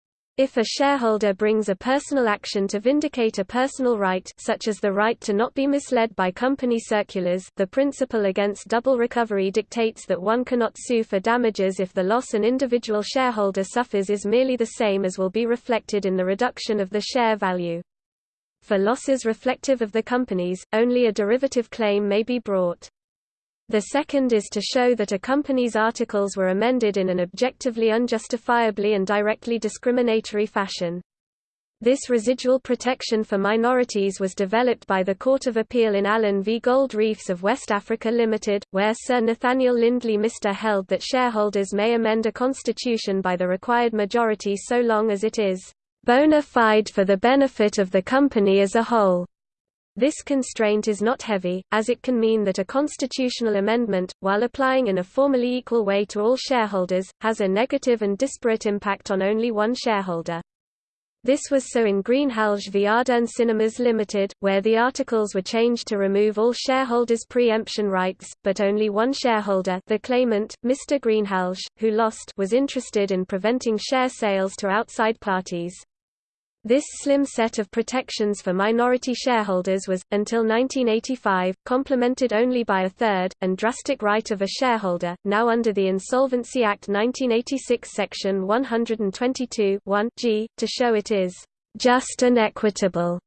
S1: If a shareholder brings a personal action to vindicate a personal right such as the right to not be misled by company circulars the principle against double recovery dictates that one cannot sue for damages if the loss an individual shareholder suffers is merely the same as will be reflected in the reduction of the share value. For losses reflective of the company's, only a derivative claim may be brought. The second is to show that a company's articles were amended in an objectively unjustifiably and directly discriminatory fashion. This residual protection for minorities was developed by the Court of Appeal in Allen v Gold Reefs of West Africa Limited, where Sir Nathaniel Lindley Mister held that shareholders may amend a constitution by the required majority so long as it is bona fide for the benefit of the company as a whole. This constraint is not heavy, as it can mean that a constitutional amendment, while applying in a formally equal way to all shareholders, has a negative and disparate impact on only one shareholder. This was so in Greenhalgh v Arderne Cinemas Limited, where the articles were changed to remove all shareholders' preemption rights, but only one shareholder the claimant, Mr. Greenhalgh, who lost was interested in preventing share sales to outside parties. This slim set of protections for minority shareholders was, until 1985, complemented only by a third, and drastic right of a shareholder, now under the Insolvency Act 1986 Section 122 g, to show it is just and equitable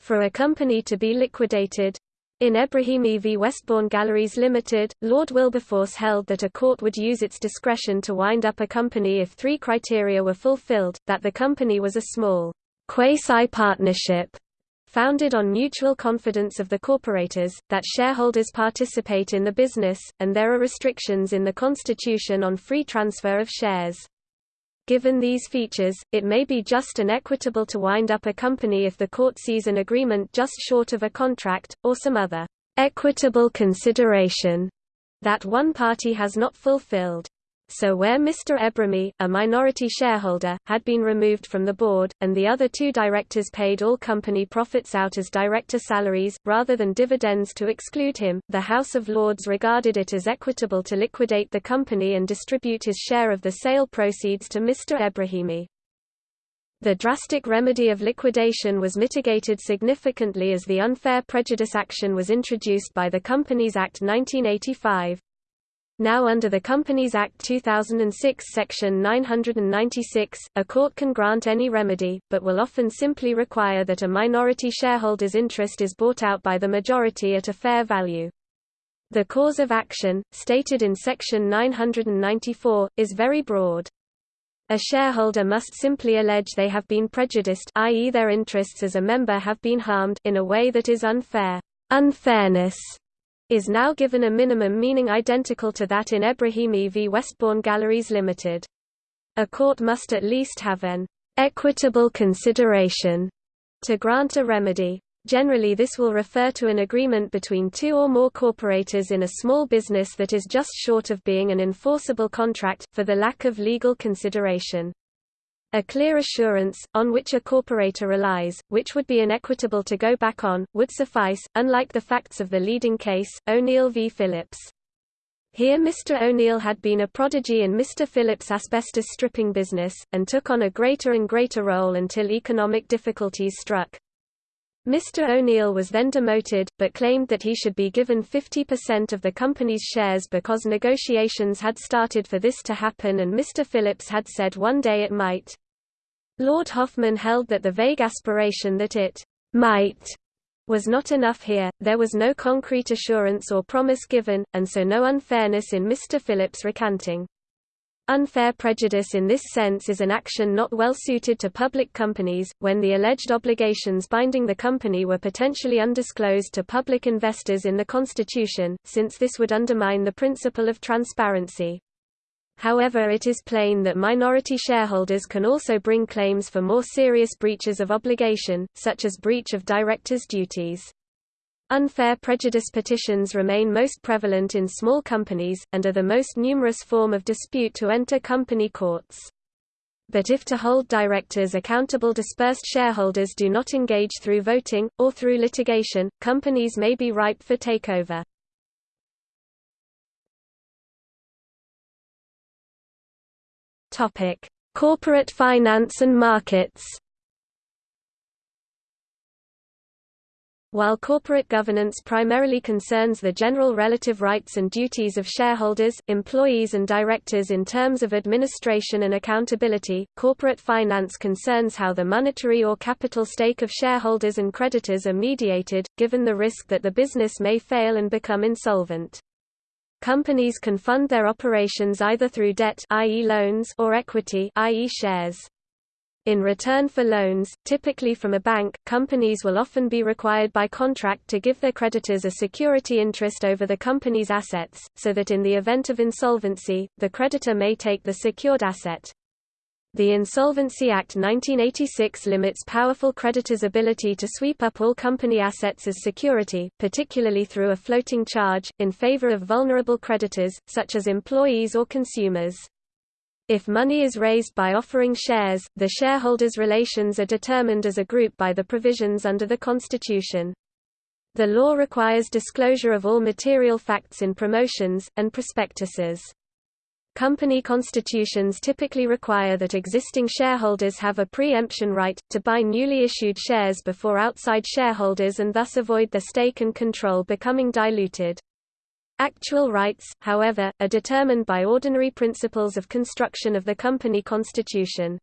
S1: for a company to be liquidated. In Ebrahimi v Westbourne Galleries Limited, Lord Wilberforce held that a court would use its discretion to wind up a company if three criteria were fulfilled, that the company was a small quasi-partnership founded on mutual confidence of the corporators, that shareholders participate in the business, and there are restrictions in the Constitution on free transfer of shares. Given these features, it may be just and equitable to wind up a company if the court sees an agreement just short of a contract, or some other equitable consideration that one party has not fulfilled. So where Mr. Ebrahimi, a minority shareholder, had been removed from the board, and the other two directors paid all company profits out as director salaries, rather than dividends to exclude him, the House of Lords regarded it as equitable to liquidate the company and distribute his share of the sale proceeds to Mr. Ebrahimi. The drastic remedy of liquidation was mitigated significantly as the unfair prejudice action was introduced by the Companies Act 1985. Now under the Companies Act 2006 Section 996, a court can grant any remedy, but will often simply require that a minority shareholder's interest is bought out by the majority at a fair value. The cause of action, stated in Section 994, is very broad. A shareholder must simply allege they have been prejudiced i.e. their interests as a member have been harmed in a way that is unfair. Unfairness is now given a minimum meaning identical to that in Ebrahimi v Westbourne Galleries Limited. A court must at least have an equitable consideration to grant a remedy. Generally this will refer to an agreement between two or more corporators in a small business that is just short of being an enforceable contract, for the lack of legal consideration. A clear assurance, on which a corporator relies, which would be inequitable to go back on, would suffice, unlike the facts of the leading case, O'Neill v. Phillips. Here Mr. O'Neill had been a prodigy in Mr. Phillips' asbestos stripping business, and took on a greater and greater role until economic difficulties struck. Mr. O'Neill was then demoted, but claimed that he should be given 50% of the company's shares because negotiations had started for this to happen and Mr. Phillips had said one day it might. Lord Hoffmann held that the vague aspiration that it might was not enough here, there was no concrete assurance or promise given, and so no unfairness in Mr. Phillips recanting. Unfair prejudice in this sense is an action not well suited to public companies, when the alleged obligations binding the company were potentially undisclosed to public investors in the Constitution, since this would undermine the principle of transparency. However it is plain that minority shareholders can also bring claims for more serious breaches of obligation, such as breach of directors' duties. Unfair prejudice petitions remain most prevalent in small companies, and are the most numerous form of dispute to enter company courts. But if to hold directors accountable dispersed shareholders do not engage through voting, or through litigation, companies may be ripe for takeover. Corporate finance and markets While corporate governance primarily concerns the general relative rights and duties of shareholders, employees and directors in terms of administration and accountability, corporate finance concerns how the monetary or capital stake of shareholders and creditors are mediated, given the risk that the business may fail and become insolvent. Companies can fund their operations either through debt i.e. loans or equity i.e. shares. In return for loans, typically from a bank, companies will often be required by contract to give their creditors a security interest over the company's assets, so that in the event of insolvency, the creditor may take the secured asset. The Insolvency Act 1986 limits powerful creditors' ability to sweep up all company assets as security, particularly through a floating charge, in favor of vulnerable creditors, such as employees or consumers. If money is raised by offering shares, the shareholders' relations are determined as a group by the provisions under the Constitution. The law requires disclosure of all material facts in promotions, and prospectuses. Company constitutions typically require that existing shareholders have a pre-emption right, to buy newly issued shares before outside shareholders and thus avoid their stake and control becoming diluted. Actual rights, however, are determined by ordinary principles of construction of the company constitution.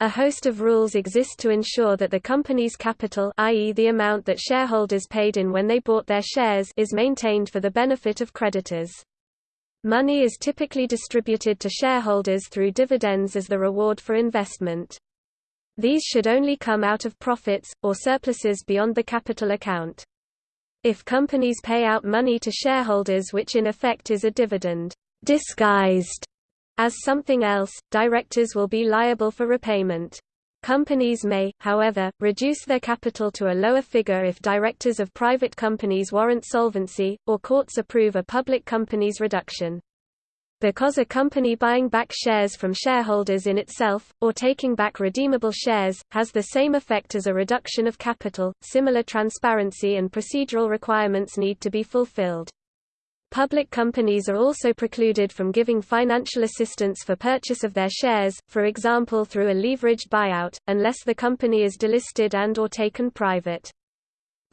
S1: A host of rules exist to ensure that the company's capital i.e. the amount that shareholders paid in when they bought their shares is maintained for the benefit of creditors. Money is typically distributed to shareholders through dividends as the reward for investment. These should only come out of profits, or surpluses beyond the capital account. If companies pay out money to shareholders which in effect is a dividend disguised as something else, directors will be liable for repayment. Companies may, however, reduce their capital to a lower figure if directors of private companies warrant solvency, or courts approve a public company's reduction. Because a company buying back shares from shareholders in itself, or taking back redeemable shares, has the same effect as a reduction of capital, similar transparency and procedural requirements need to be fulfilled. Public companies are also precluded from giving financial assistance for purchase of their shares, for example through a leveraged buyout, unless the company is delisted and or taken private.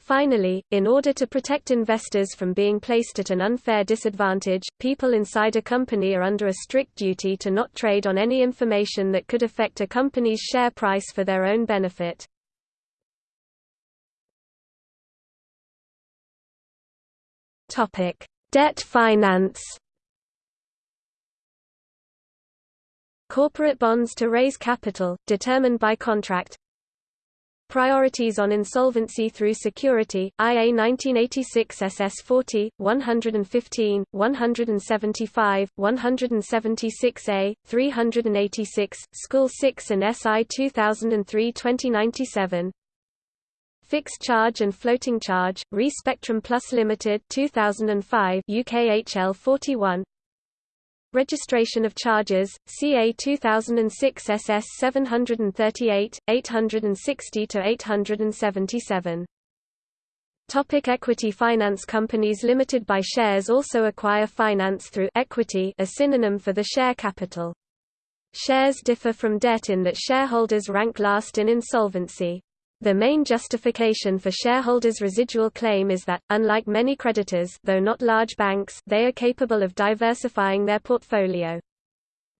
S1: Finally, in order to protect investors from being placed at an unfair disadvantage, people inside a company are under a strict duty to not trade on any information that could affect a company's share price for their own benefit. Debt finance Corporate bonds to raise capital, determined by contract Priorities on Insolvency Through Security, IA 1986 SS 40, 115, 175, 176A, 386, School 6 and SI 2003 2097 Fixed charge and floating charge, Re Spectrum Plus Limited 2005 UKHL 41 Registration of charges, CA 2006 SS 738, 860–877. Topic equity Finance companies limited by shares also acquire finance through equity a synonym for the share capital. Shares differ from debt in that shareholders rank last in insolvency. The main justification for shareholders' residual claim is that, unlike many creditors though not large banks, they are capable of diversifying their portfolio.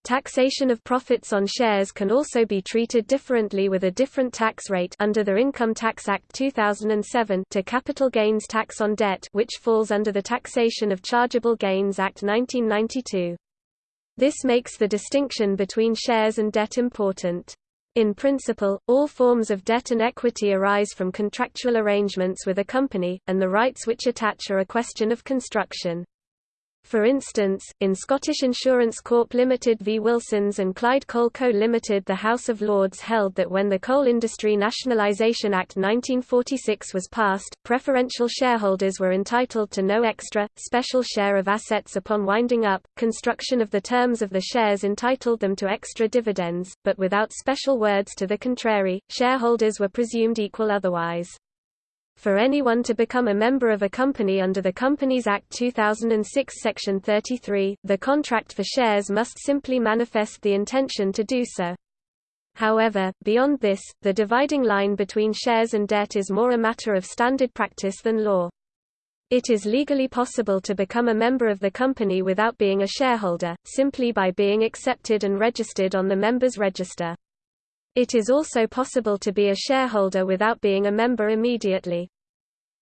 S1: Taxation of profits on shares can also be treated differently with a different tax rate under the Income Tax Act 2007 to capital gains tax on debt which falls under the Taxation of Chargeable Gains Act 1992. This makes the distinction between shares and debt important. In principle, all forms of debt and equity arise from contractual arrangements with a company, and the rights which attach are a question of construction. For instance, in Scottish Insurance Corp Limited v Wilsons and Clyde Coal Co Limited the House of Lords held that when the Coal Industry Nationalisation Act 1946 was passed, preferential shareholders were entitled to no extra, special share of assets upon winding up, construction of the terms of the shares entitled them to extra dividends, but without special words to the contrary, shareholders were presumed equal otherwise. For anyone to become a member of a company under the Companies Act 2006 Section 33, the contract for shares must simply manifest the intention to do so. However, beyond this, the dividing line between shares and debt is more a matter of standard practice than law. It is legally possible to become a member of the company without being a shareholder, simply by being accepted and registered on the members' register. It is also possible to be a shareholder without being a member immediately.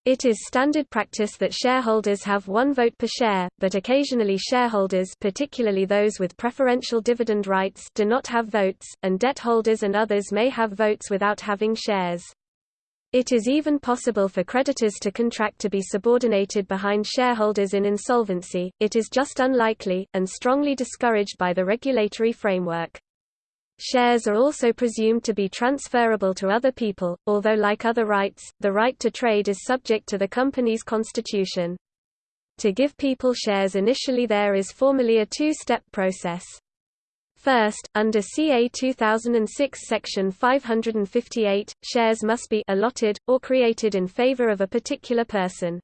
S1: It is standard practice that shareholders have one vote per share, but occasionally shareholders particularly those with preferential dividend rights do not have votes, and debt holders and others may have votes without having shares. It is even possible for creditors to contract to be subordinated behind shareholders in insolvency, it is just unlikely, and strongly discouraged by the regulatory framework. Shares are also presumed to be transferable to other people, although like other rights, the right to trade is subject to the company's constitution. To give people shares initially there is formally a two-step process. First, under CA 2006 Section 558, shares must be allotted, or created in favor of a particular person.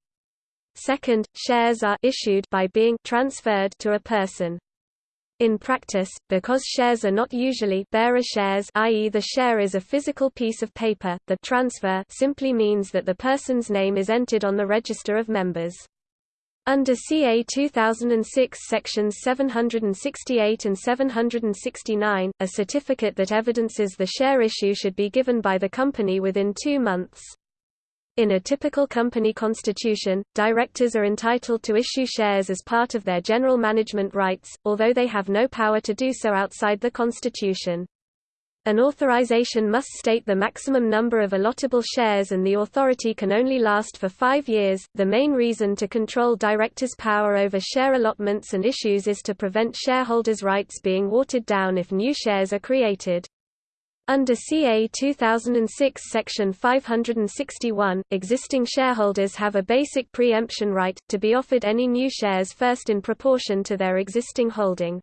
S1: Second, shares are issued by being transferred to a person. In practice, because shares are not usually bearer shares i.e. the share is a physical piece of paper, the transfer simply means that the person's name is entered on the register of members. Under CA 2006 sections 768 and 769, a certificate that evidences the share issue should be given by the company within two months. In a typical company constitution, directors are entitled to issue shares as part of their general management rights, although they have no power to do so outside the constitution. An authorization must state the maximum number of allotable shares and the authority can only last for five years. The main reason to control directors' power over share allotments and issues is to prevent shareholders' rights being watered down if new shares are created. Under CA 2006 Section 561, existing shareholders have a basic preemption right, to be offered any new shares first in proportion to their existing holding.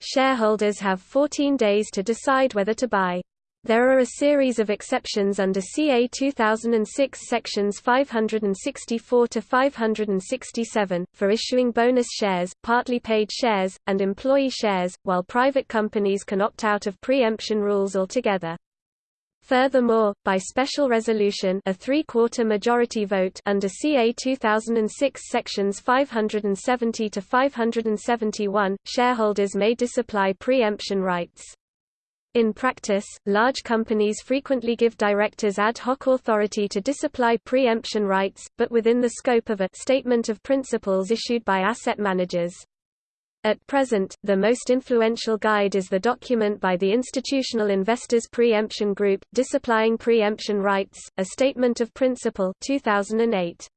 S1: Shareholders have 14 days to decide whether to buy. There are a series of exceptions under CA 2006 sections 564 to 567 for issuing bonus shares, partly paid shares, and employee shares, while private companies can opt out of preemption rules altogether. Furthermore, by special resolution a three-quarter majority vote under CA 2006 sections 570 to 571, shareholders may disapply preemption rights. In practice, large companies frequently give directors ad hoc authority to disapply preemption rights, but within the scope of a statement of principles issued by asset managers. At present, the most influential guide is the document by the Institutional Investors Preemption Group, Disapplying Preemption Rights, A Statement of Principle 2008.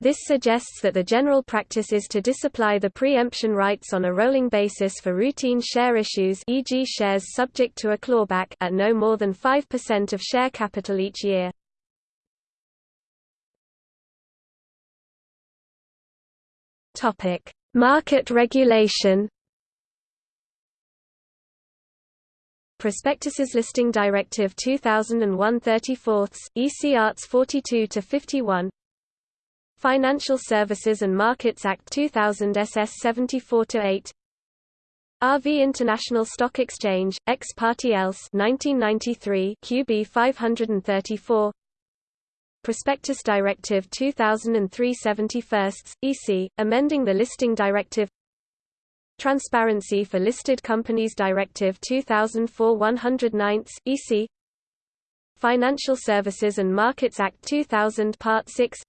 S1: This suggests that the general practice is to disapply the preemption rights on a rolling basis for routine share issues e.g. shares subject to a clawback at no more than 5% of share capital each year. Market regulation. Prospectuses Listing Directive 2001-34, EC Arts 42 to 51. Financial Services and Markets Act 2000 SS 74 to 8. RV International Stock Exchange, ex parte else 1993 QB 534 Prospectus Directive 2003-71, EC, amending the Listing Directive. Transparency for Listed Companies Directive 2004-109, EC Financial Services and Markets Act 2000 Part 6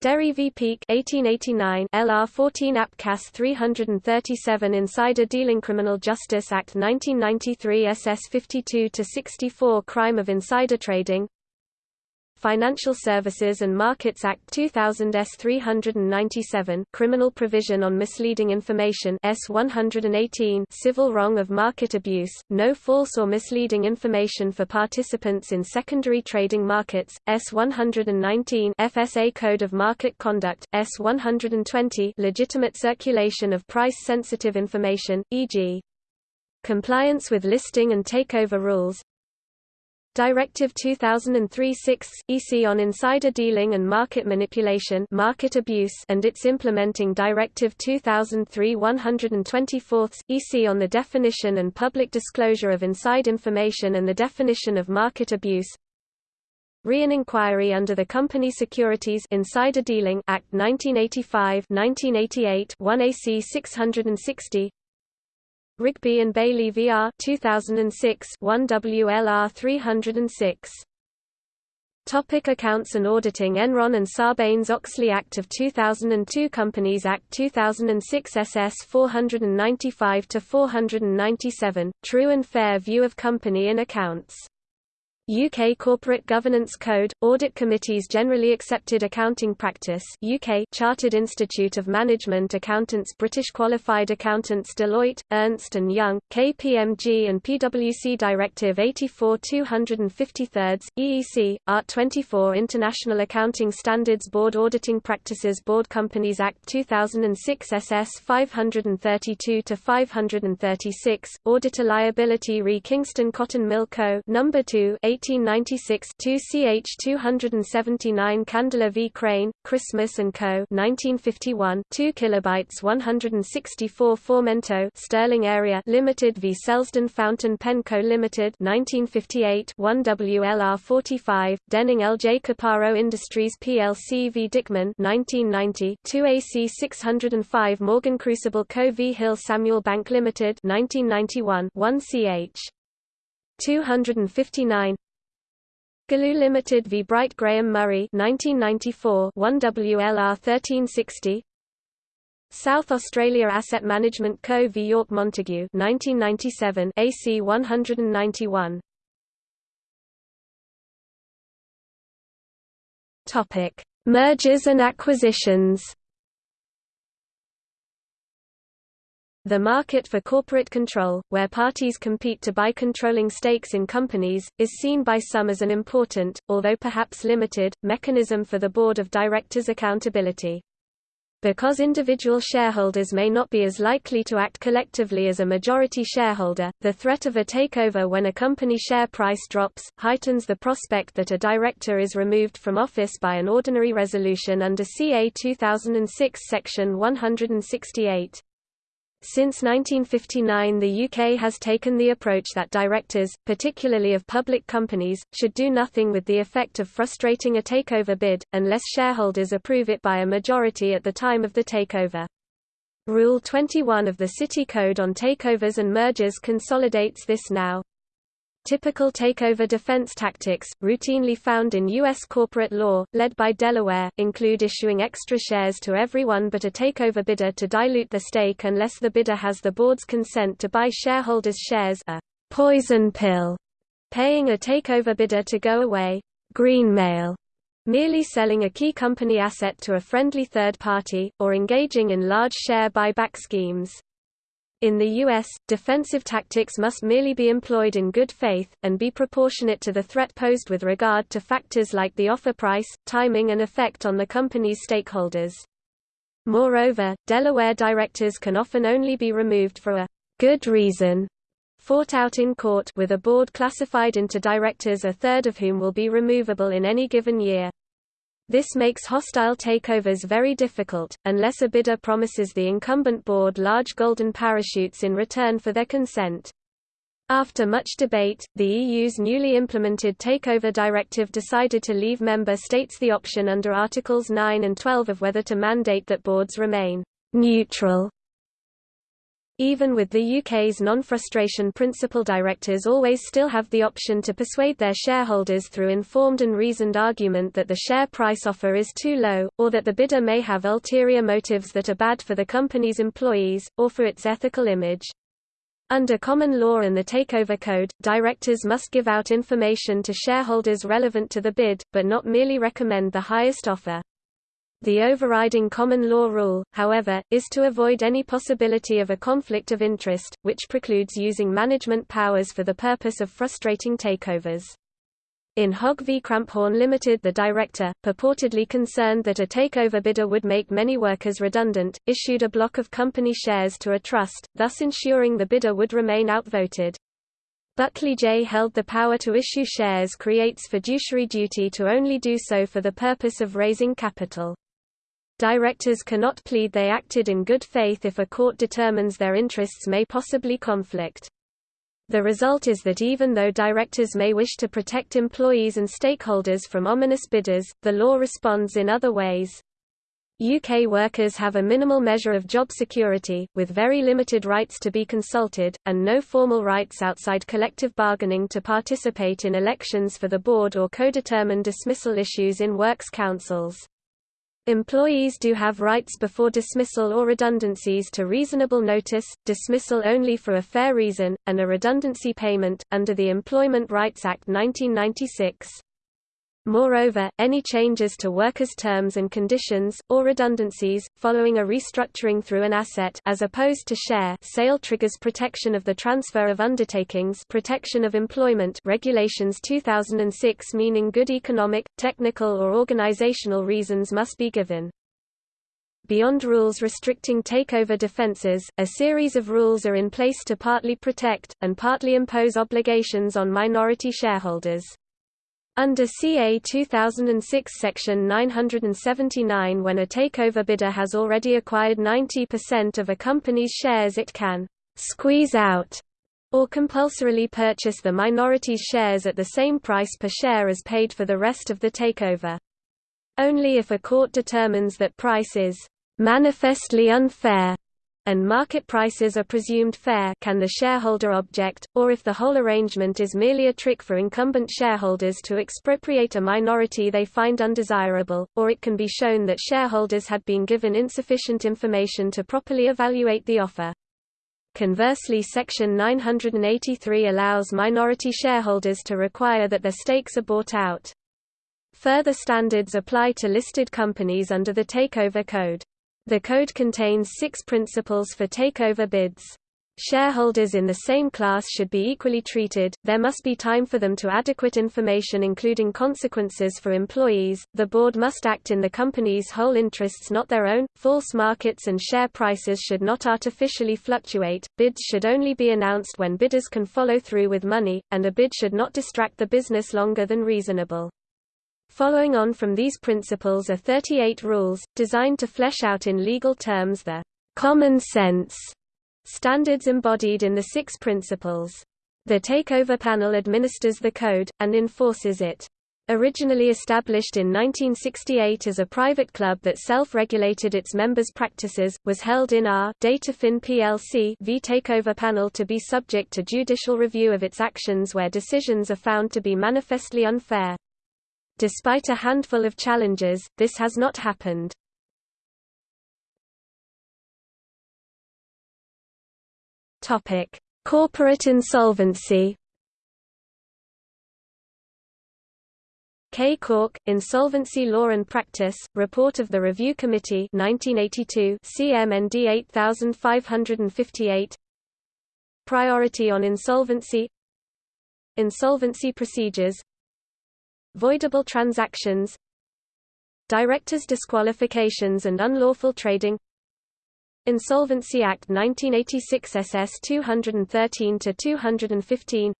S1: Derry v. Peek 1889 LR 14 APCAS 337 Insider Dealing Criminal Justice Act 1993 SS 52 to 64 Crime of insider trading Financial Services and Markets Act 2000 S 397 Criminal Provision on Misleading Information S 118 Civil Wrong of Market Abuse, No False or Misleading Information for Participants in Secondary Trading Markets, S 119 FSA Code of Market Conduct, S 120 Legitimate Circulation of Price-Sensitive Information, e.g. Compliance with listing and takeover rules Directive 2003-6 EC on insider dealing and market manipulation market abuse and its implementing Directive 2003-124 EC on the definition and public disclosure of inside information and the definition of market abuse. Re-an inquiry under the Company Securities Insider Dealing Act 1985 1988 1 AC 660 Rigby and Bailey VR 2006 1 WLR 306 Topic accounts and auditing Enron and Sarbanes-Oxley Act of 2002 Companies Act 2006 SS 495-497, True and Fair View of Company in Accounts UK Corporate Governance Code, Audit Committee's Generally Accepted Accounting Practice UK Chartered Institute of Management Accountants British Qualified Accountants Deloitte, Ernst & Young, KPMG and PwC Directive 84-253, EEC, Art 24 International Accounting Standards Board Auditing Practices Board Companies Act 2006 SS 532-536, Auditor Liability Re Kingston Cotton Mill Co. No. 2 1896 2 ch 279 Candler v. Crane, Christmas & Co. 1951 2 kilobytes 164 Formento Sterling Area Limited v. Selsdon Fountain Pen Co Limited 1958 1 WLR 45 Denning LJ Caparo Industries plc v. Dickman 1990 2 AC 605 Morgan Crucible Co. v. Hill Samuel Bank Limited 1991 1 ch 259 Galoo Limited v Bright Graham Murray 1994 1 WLR 1360 South Australia Asset Management Co v York Montague 1997 AC 191 Topic Mergers and acquisitions The market for corporate control, where parties compete to buy controlling stakes in companies, is seen by some as an important, although perhaps limited, mechanism for the board of directors' accountability. Because individual shareholders may not be as likely to act collectively as a majority shareholder, the threat of a takeover when a company share price drops, heightens the prospect that a director is removed from office by an ordinary resolution under CA 2006 Section 168. Since 1959 the UK has taken the approach that directors, particularly of public companies, should do nothing with the effect of frustrating a takeover bid, unless shareholders approve it by a majority at the time of the takeover. Rule 21 of the City Code on Takeovers and Mergers consolidates this now. Typical takeover defense tactics, routinely found in U.S. corporate law, led by Delaware, include issuing extra shares to everyone but a takeover bidder to dilute the stake unless the bidder has the board's consent to buy shareholders' shares a poison pill, paying a takeover bidder to go away, greenmail, merely selling a key company asset to a friendly third party, or engaging in large share buyback schemes. In the U.S., defensive tactics must merely be employed in good faith, and be proportionate to the threat posed with regard to factors like the offer price, timing and effect on the company's stakeholders. Moreover, Delaware directors can often only be removed for a good reason fought out in court with a board classified into directors a third of whom will be removable in any given year. This makes hostile takeovers very difficult, unless a bidder promises the incumbent board large golden parachutes in return for their consent. After much debate, the EU's newly implemented Takeover Directive decided to leave member states the option under Articles 9 and 12 of whether to mandate that boards remain neutral even with the UK's non-frustration principle directors always still have the option to persuade their shareholders through informed and reasoned argument that the share price offer is too low, or that the bidder may have ulterior motives that are bad for the company's employees, or for its ethical image. Under common law and the Takeover Code, directors must give out information to shareholders relevant to the bid, but not merely recommend the highest offer. The overriding common law rule, however, is to avoid any possibility of a conflict of interest, which precludes using management powers for the purpose of frustrating takeovers. In Hogg v Cramphorn Limited the director, purportedly concerned that a takeover bidder would make many workers redundant, issued a block of company shares to a trust, thus ensuring the bidder would remain outvoted. Buckley J. held the power to issue shares creates fiduciary duty to only do so for the purpose of raising capital. Directors cannot plead they acted in good faith if a court determines their interests may possibly conflict. The result is that even though directors may wish to protect employees and stakeholders from ominous bidders, the law responds in other ways. UK workers have a minimal measure of job security, with very limited rights to be consulted, and no formal rights outside collective bargaining to participate in elections for the board or co-determine dismissal issues in works councils. Employees do have rights before dismissal or redundancies to reasonable notice, dismissal only for a fair reason, and a redundancy payment, under the Employment Rights Act 1996. Moreover, any changes to workers' terms and conditions, or redundancies, following a restructuring through an asset as opposed to share sale triggers protection of the transfer of undertakings protection of employment regulations 2006 meaning good economic, technical or organizational reasons must be given. Beyond rules restricting takeover defenses, a series of rules are in place to partly protect, and partly impose obligations on minority shareholders. Under CA 2006 Section 979 when a takeover bidder has already acquired 90% of a company's shares it can «squeeze out» or compulsorily purchase the minority's shares at the same price per share as paid for the rest of the takeover. Only if a court determines that price is «manifestly unfair» and market prices are presumed fair can the shareholder object, or if the whole arrangement is merely a trick for incumbent shareholders to expropriate a minority they find undesirable, or it can be shown that shareholders had been given insufficient information to properly evaluate the offer. Conversely Section 983 allows minority shareholders to require that their stakes are bought out. Further standards apply to listed companies under the Takeover Code. The code contains six principles for takeover bids. Shareholders in the same class should be equally treated, there must be time for them to adequate information including consequences for employees, the board must act in the company's whole interests not their own, false markets and share prices should not artificially fluctuate, bids should only be announced when bidders can follow through with money, and a bid should not distract the business longer than reasonable. Following on from these principles are 38 rules, designed to flesh out in legal terms the common sense standards embodied in the six principles. The Takeover Panel administers the code, and enforces it. Originally established in 1968 as a private club that self-regulated its members' practices, was held in R Datafin plc v Takeover panel to be subject to judicial review of its actions where decisions are found to be manifestly unfair. Despite a handful of challenges, this has not happened. Topic: Corporate insolvency K. Cork, Insolvency Law and Practice, Report of the Review Committee 1982 CMND 8558 Priority on insolvency Insolvency procedures Voidable transactions Directors' disqualifications and unlawful trading Insolvency Act 1986 SS 213-215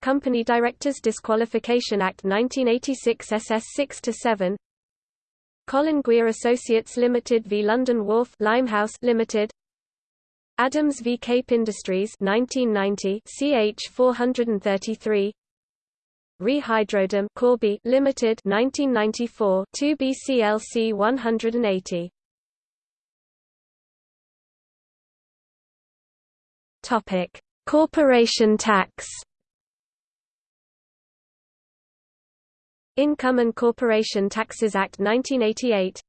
S1: Company Directors Disqualification Act 1986 SS 6-7 Colin Gwyer Associates Limited v London Wharf Limehouse Limited Adams v Cape Industries 1990 CH 433 Re Hydrodam Corby Limited 1994 2 BCLC 180 Topic. Corporation tax. Income and Corporation Taxes Act 1988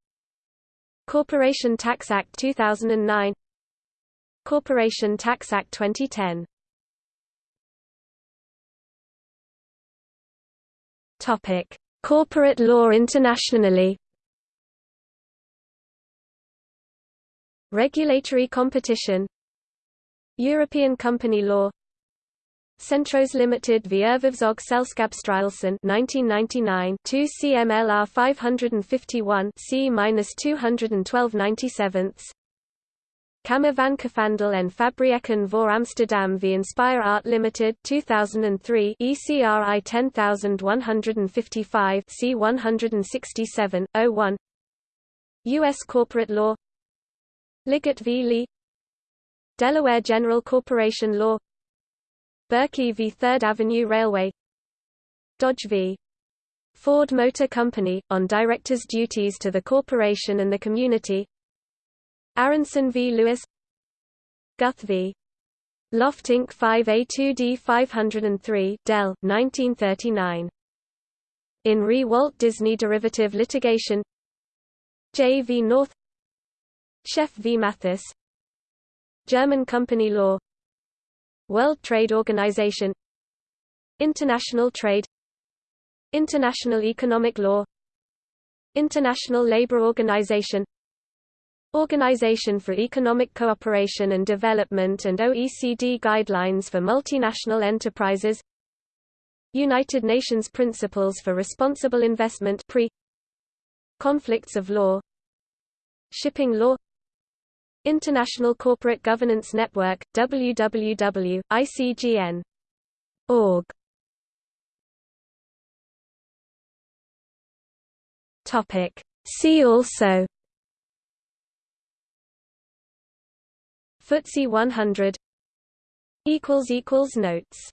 S1: Corporation Tax Act 2009 Corporation Tax Act 2010 Topic: Corporate law internationally. Regulatory competition. European company law. Centros Limited v Erhvervs- og Selskabsstyrelsen 1999 2 CMLR 551 C-212 97 Kamer van Koophandel en Fabrieken voor Amsterdam v Inspire Art Limited 2003 ECRI 10155 C 167 01 U.S. Oh Corporate Law Liggett v. Lee Delaware General Corporation Law Berkey v. 3rd Avenue Railway Dodge v. Ford Motor Company, on directors' duties to the corporation and the community Aronson v. Lewis Guth v. Loft Inc. 5A2D 503 Dell, 1939. In re Walt Disney derivative litigation J. v. North Cheff v. Mathes German company law World Trade Organization International trade International economic law International Labour Organization Organization for Economic Cooperation and Development and OECD Guidelines for Multinational Enterprises. United Nations Principles for Responsible Investment pre. Conflicts of law. Shipping law. International Corporate Governance Network, www.icgn.org. See also FTSE 100 equals equals Notes